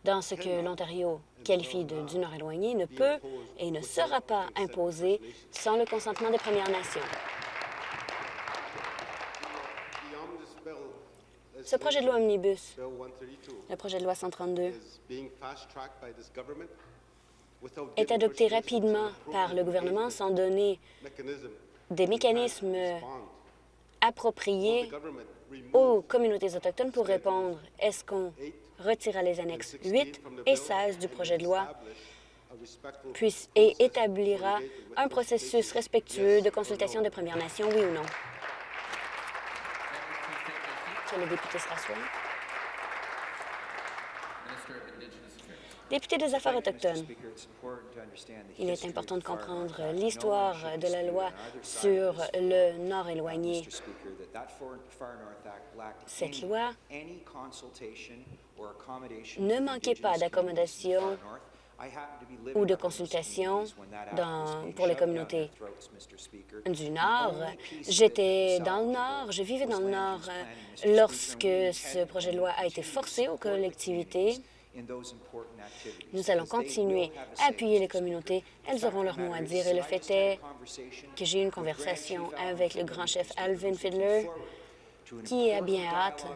dans ce que l'Ontario qualifie de, du Nord éloigné ne peut et ne sera pas imposé sans le consentement des Premières Nations. Ce projet de loi Omnibus, le projet de loi 132, est adopté rapidement par le gouvernement sans donner des mécanismes appropriés aux communautés autochtones pour répondre. Est-ce qu'on retira les annexes 8 et 16 du projet de loi et établira un processus respectueux de consultation des Premières Nations, oui ou non? Monsieur le député se Député des Affaires autochtones, il est important de comprendre l'histoire de la loi sur le Nord éloigné. Cette loi ne manquait pas d'accommodation ou de consultation pour les communautés du Nord. J'étais dans le Nord, je vivais dans le Nord lorsque ce projet de loi a été forcé aux collectivités nous allons continuer à appuyer les communautés. Elles auront leur mot à dire. Et le fait est que j'ai eu une conversation avec le grand chef Alvin Fiddler, qui a bien hâte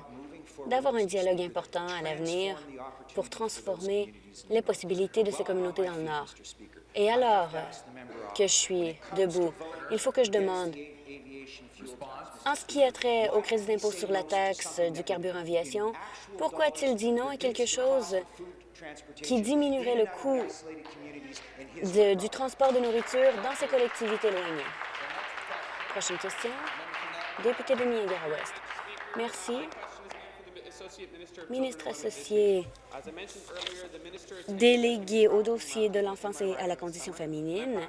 d'avoir un dialogue important à l'avenir pour transformer les possibilités de ces communautés dans le Nord. Et alors que je suis debout, il faut que je demande, en ce qui a trait au crédit d'impôt sur la taxe du carburant aviation, pourquoi a-t-il dit non à quelque chose qui diminuerait le coût du transport de nourriture dans ces collectivités éloignées? Prochaine question. Député de Niagara-Ouest. Merci. Ministre associé délégué au dossier de l'enfance et à la condition féminine,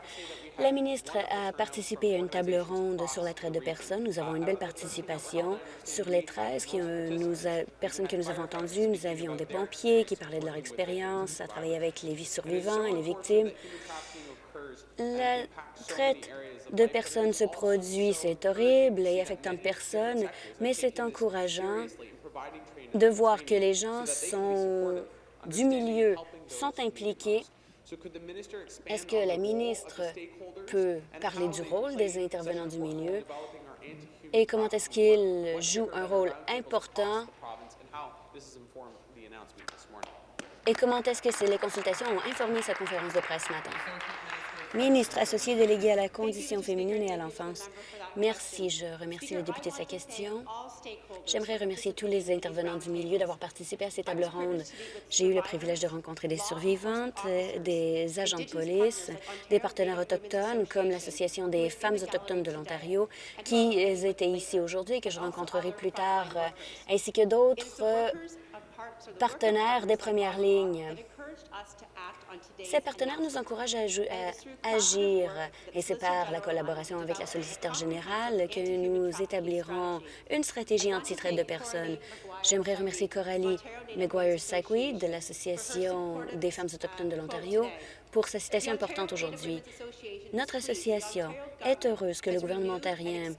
la ministre a participé à une table ronde sur la traite de personnes. Nous avons une belle participation sur les 13 qui, nous personnes que nous avons entendues. Nous avions des pompiers qui parlaient de leur expérience à travailler avec les survivants et les victimes. La traite de personnes se produit, c'est horrible et affectant personnes, mais c'est encourageant de voir que les gens sont du milieu sont impliqués. Est-ce que la ministre peut parler du rôle des intervenants du milieu? Et comment est-ce qu'ils jouent un rôle important? Et comment est-ce que les consultations ont informé sa conférence de presse ce matin? Ministre associé délégué à la condition féminine et à l'enfance. Merci. Je remercie le député de sa question. J'aimerais remercier tous les intervenants du milieu d'avoir participé à ces tables rondes. J'ai eu le privilège de rencontrer des survivantes, des agents de police, des partenaires autochtones comme l'Association des femmes autochtones de l'Ontario qui étaient ici aujourd'hui et que je rencontrerai plus tard, ainsi que d'autres partenaires des premières lignes. Ces partenaires nous encouragent à, agir. et c'est par la collaboration avec la solliciteur générale que nous établirons une stratégie anti-traite de personnes. J'aimerais remercier Coralie McGuire-Sackweed de l'Association des femmes autochtones de l'Ontario pour sa citation importante aujourd'hui. Notre association est heureuse que le gouvernement ontarien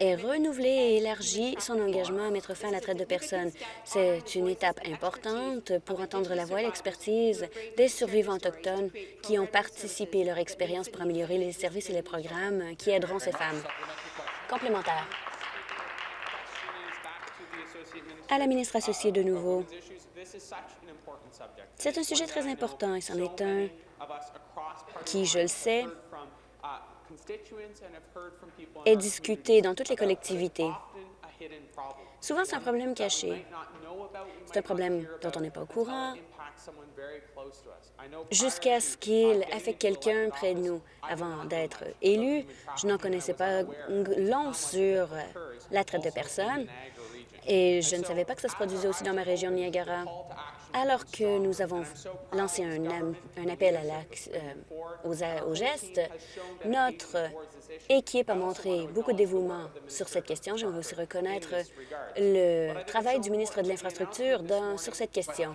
ait renouvelé et élargi son engagement à mettre fin à la traite de personnes. C'est une étape importante pour entendre la voix et l'expertise des survivants autochtones qui ont participé leur expérience pour améliorer les services et les programmes qui aideront ces femmes. Complémentaire. À la ministre associée de nouveau. C'est un sujet très important et c'en est un qui, je le sais, est discuté dans toutes les collectivités. Souvent, c'est un problème caché. C'est un problème dont on n'est pas au courant jusqu'à ce qu'il affecte quelqu'un près de nous. Avant d'être élu, je n'en connaissais pas long sur la traite de personnes et je ne savais pas que ça se produisait aussi dans ma région de Niagara. Alors que nous avons lancé un, appel euh, aux, gestes, notre équipe a montré beaucoup de dévouement sur cette question. J'aimerais aussi reconnaître le travail du ministre de l'Infrastructure sur cette question.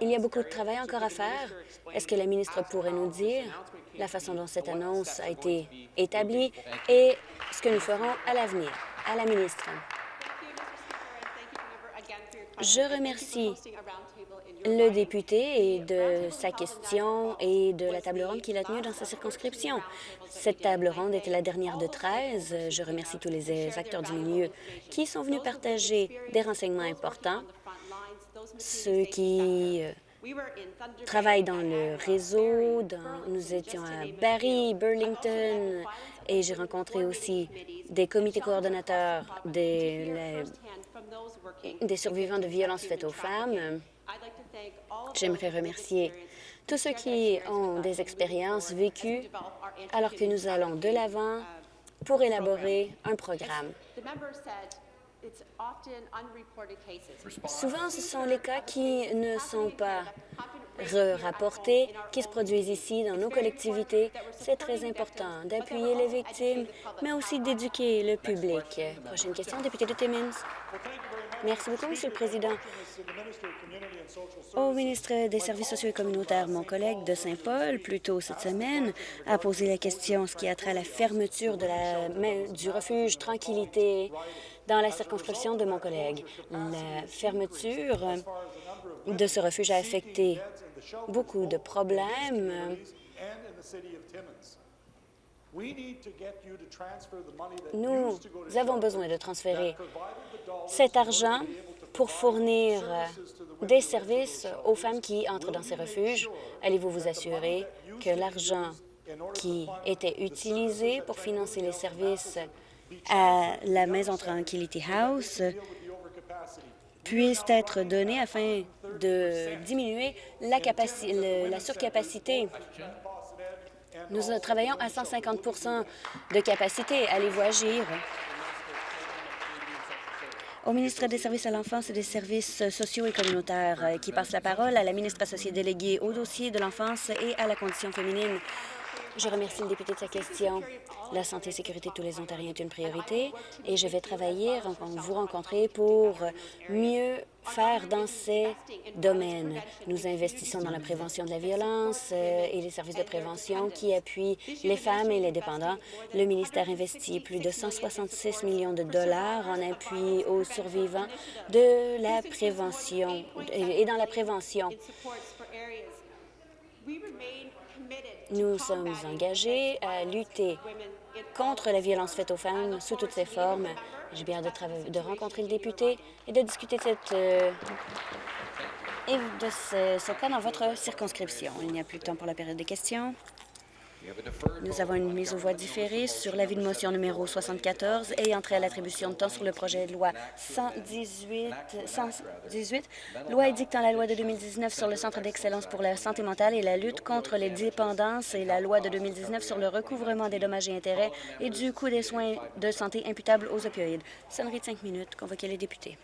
Il y a beaucoup de travail encore à faire. Est-ce que la ministre pourrait nous dire la façon dont cette annonce a été établie et ce que nous ferons à l'avenir? À la ministre. Je remercie le député et de sa question et de la table ronde qu'il a tenue dans sa circonscription. Cette table ronde était la dernière de 13. Je remercie tous les acteurs du milieu qui sont venus partager des renseignements importants, ceux qui euh, travaillent dans le réseau. nous étions à Barrie, Burlington, et j'ai rencontré aussi des comités coordonnateurs des, survivants de violences faites aux femmes. J'aimerais remercier tous ceux qui ont des expériences vécues alors que nous allons de l'avant pour élaborer un programme. Souvent, ce sont les cas qui ne sont pas rapportés, qui se produisent ici dans nos collectivités. C'est très important d'appuyer les victimes, mais aussi d'éduquer le public. Prochaine question, député de Timmins. Merci beaucoup, Monsieur le Président. Au ministre des Services sociaux et communautaires, mon collègue de Saint-Paul, plus tôt cette semaine, a posé la question ce qui a trait à la fermeture du refuge Tranquillité dans la circonscription de mon collègue. La fermeture de ce refuge a affecté beaucoup de problèmes. Nous avons besoin de transférer cet argent pour fournir des services aux femmes qui entrent dans ces refuges. Allez-vous vous assurer que l'argent qui était utilisé pour financer les services à la Maison Tranquility House puisse être donné afin de diminuer la, la surcapacité. Nous travaillons à 150% de capacité. Allez-vous agir? Au ministre des Services à l'enfance et des services sociaux et communautaires, euh, qui passe la parole à la ministre associée déléguée au dossier de l'enfance et à la condition féminine. Je remercie le député de sa question. La santé et sécurité de tous les Ontariens est une priorité et je vais travailler, vous rencontrer pour mieux faire dans ces domaines. Nous investissons dans la prévention de la violence euh, et les services de prévention qui appuient les femmes et les dépendants. Le ministère investit plus de 166 millions de dollars en appui aux survivants de la prévention et dans la prévention. Nous sommes engagés à lutter contre la violence faite aux femmes sous toutes ses formes. J'ai bien de, de rencontrer le député et de discuter de, cette, euh, et de ce, ce cas dans votre circonscription. Il n'y a plus de temps pour la période des questions. Nous avons une mise aux voix différée sur l'avis de motion numéro 74 et entrée à l'attribution de temps sur le projet de loi 118, 118 loi édictant la loi de 2019 sur le Centre d'excellence pour la santé mentale et la lutte contre les dépendances et la loi de 2019 sur le recouvrement des dommages et intérêts et du coût des soins de santé imputables aux opioïdes. Sonnerie de cinq minutes. Convoquez les députés.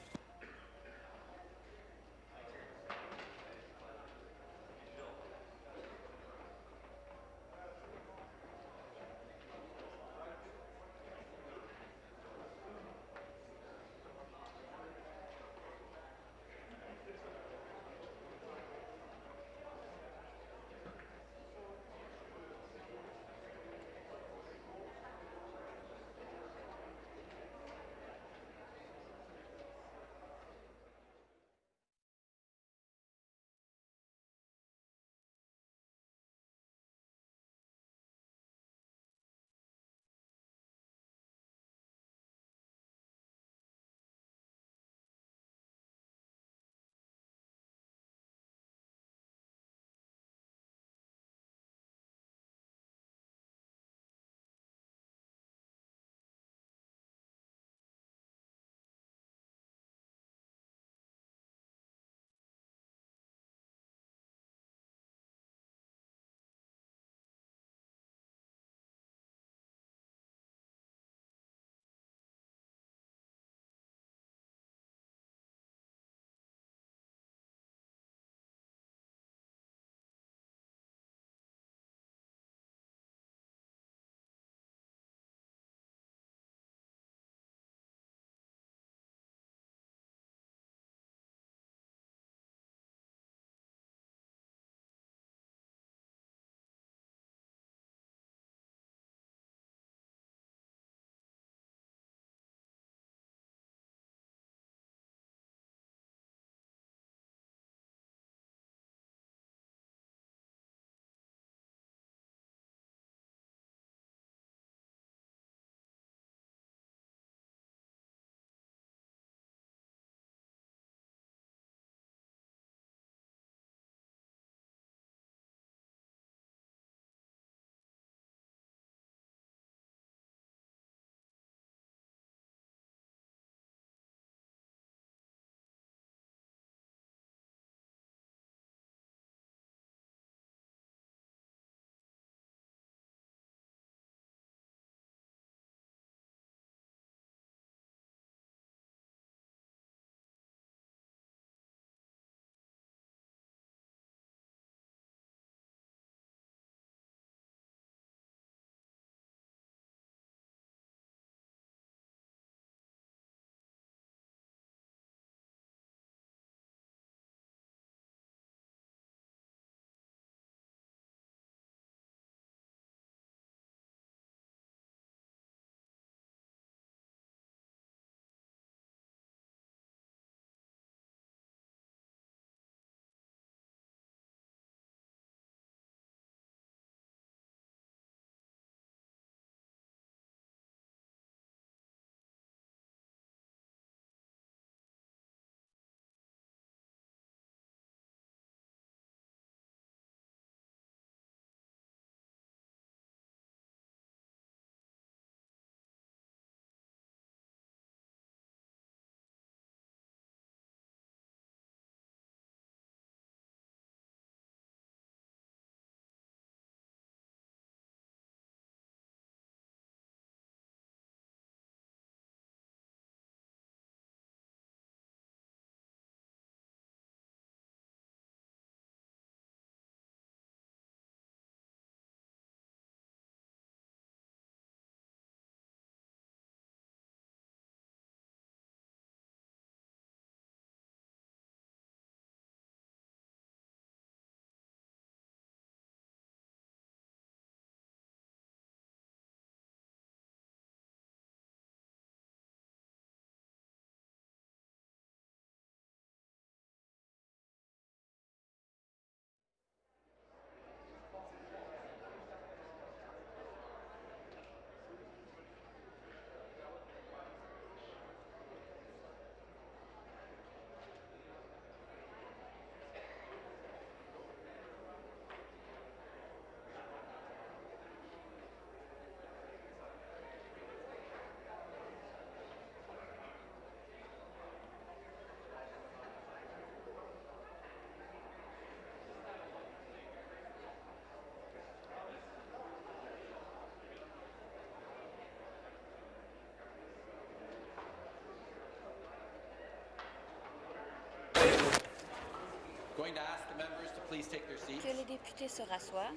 Que les députés se rassoient.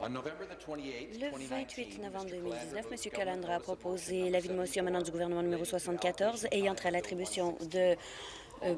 Le 28 novembre 2019, M. Calandra a proposé l'avis de motion menant du gouvernement numéro 74 ayant trait à l'attribution de euh,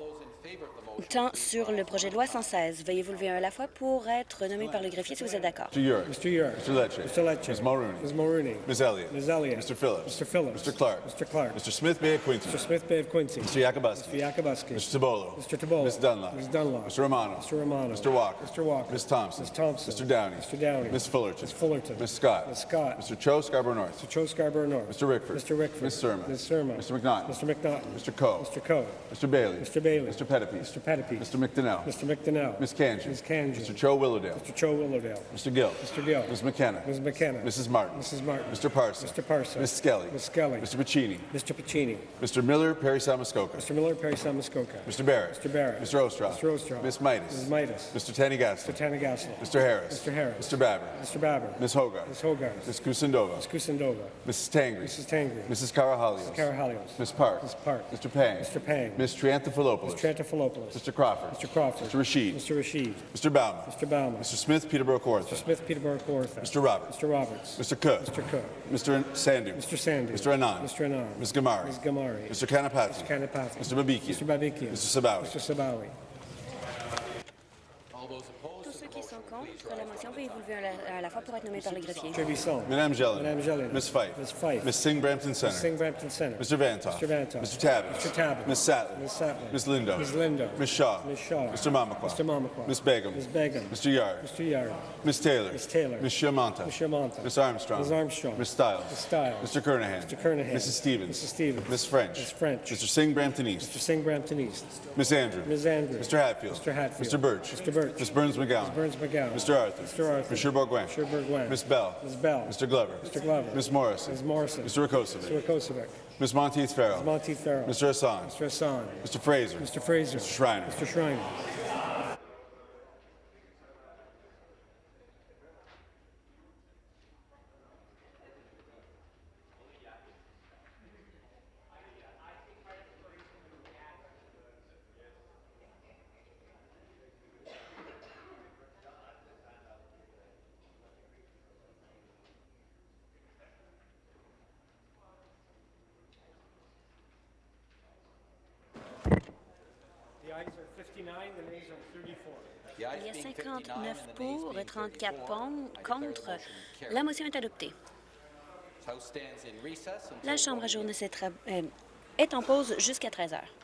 temps sur le projet de loi 116. Veuillez vous lever un à la fois pour être nommé par le greffier si vous êtes d'accord. Mr. Urick. Mr. Urick. Mr. Lecce. Mr. Lecce. Ms. Mulrooney. Ms. Mulrooney. Ms. Elliott. Ms. Elliott. Mr. Phillips. Mr. Phillips. Mr. Clark. Mr. Clark. Mr. Smith Bay of Quincy. Mr. Smith Bay of Quincy. Mr. Yakubuski. Mr. Yakubuski. Mr. Tabolo. Mr. Tabolo. Ms. Dunlop. Ms. Dunlop. Mr. Romano. Mr. Romano. Mr. Walker. Mr. Walker. Ms. Thompson. Ms. Thompson. Mr. Downey. Mr. Downey. Ms. Fullerton. Ms. Fullerton. Ms. Scott. Ms. Scott. Mr. Cho Scarborough North. Mr. Cho Scarborough North. Mr. Rickford. Mr. Rickford. Ms. Surma. Ms. Surma. Mr. McNaughton. Mr. McNaughton. Mr. Coe. Mr. Coe. Mr. Bailey. Mr. Bailey. Mr. Mr. Pettipies. Mr. McDonnell. Mr. McDonnell. Ms. Kanji. Ms. Kanji. Mr. Cho Willowdale. Mr. Cho Willowdale. Mr. Gill. Mr. Gill. Ms. McKenna. Ms. McKenna. Mrs. Martin. Mrs. Martin. Mr. Parson. Mr. Parson. Ms. Skelly. Ms. Skelly. Mr. Pacini. Mr. Pacini. Mr. Miller, Perry Samuskoka. Mr. Miller, Perry Samuskoka. Mr. Barrett. Mr. Barrett. Mr. Ostroff. Mr. Ostroff. Ms. Midas. Ms. Midas. Mr. Tanigaston. Mr. Tanagasla. Mr. Harris. Mr. Harris. Mr. Babber. Mr. Babber. Ms. Hogarth. Ms. Hogarth. Ms. Kusindova. Ms. Kusindova. Mrs. Tangri. Mrs. Tangri. Mrs. Karahalios. Carahalios. Ms. Park. Ms. Park. Mr. Pang. Mr. Pang. Ms. Triantafilopoulos. Trantafilopoulos. Mr. Crawford. Mr. Crawford. Mr. Rashid. Mr. Rashid. Mr. Bauman. Mr. Bauman. Mr. Smith, Peterborough Kawartha. Smith, Peterborough, Kawartha. Mr. Roberts. Mr. Roberts. Mr. Cook. Mr. Cook. Mr. Sandu. Mr. Sandy. Mr. Anand. Mr. Anand. Ms. Gamari. Ms. Gamari. Mr. Kanapati. Mr. Kanapati. Mr. Babikian. Mr. Babikian. Mr. Sabawi. Mr. Sabawi. Contre la motion, veuillez vous lever à- à la fois pour être nommé par le greffier. Trebisson. Madame Jelena. Madame Jelena. Ms. Fife. Ms. Fife. Ms. Singh Brampton Ms. Center. Singh Brampton Center. Mr. Vantoff. Mr. Vantoff. Mr. Tabbins. Mr. Tabbins. Ms. Sattler. Ms. Sattler. Ms. Lindo. Ms. Lindo. Ms. Shaw. Ms. Shaw. Mr. Mamakwa. Mr. Mamakwa. Ms. Begum. Ms. Begum. Mr. Yard. Mr. Yard. Ms. Taylor. Ms. Taylor. Ms. Shiamonta. Ms. Shiamonta. Ms. Armstrong. Ms. Armstrong. Ms. Stiles. Ms. Stiles. Mr. Kernahan. Mr. Kernahan. Mrs. Stevens. Mrs. Stevens. Ms. French. Ms. French. Mr. Singh Brampton Mr. East. Singh Brampton East. Ms. Andrew. Ms. Andrew. Mr. Hatfield. Mr. Hatfield. Mr. Birch. Mr. Birch. Ms. Burns McGowan. Ms. Burns McGowan. Mr. Arthur. Mr. Arthur. Mr. Bourguin. Mr. Bourguin. Ms. Bell. Ms. Bell. Mr. Glover. Mr. Glover. Ms. Morrison. Ms. Morrison. Mr. Rakosovic. Mr. Rakosovic. Ms. Monteith Farrell. Ms. Monteith Farrell. Mr. Hassan. Mr. Hassan. Mr. Fraser. Mr. Fraser. Mr. Schreiner. Mr. Schreiner. 34 pon- contre. La motion est adoptée. La Chambre à journée euh, est en pause jusqu'à 13 heures.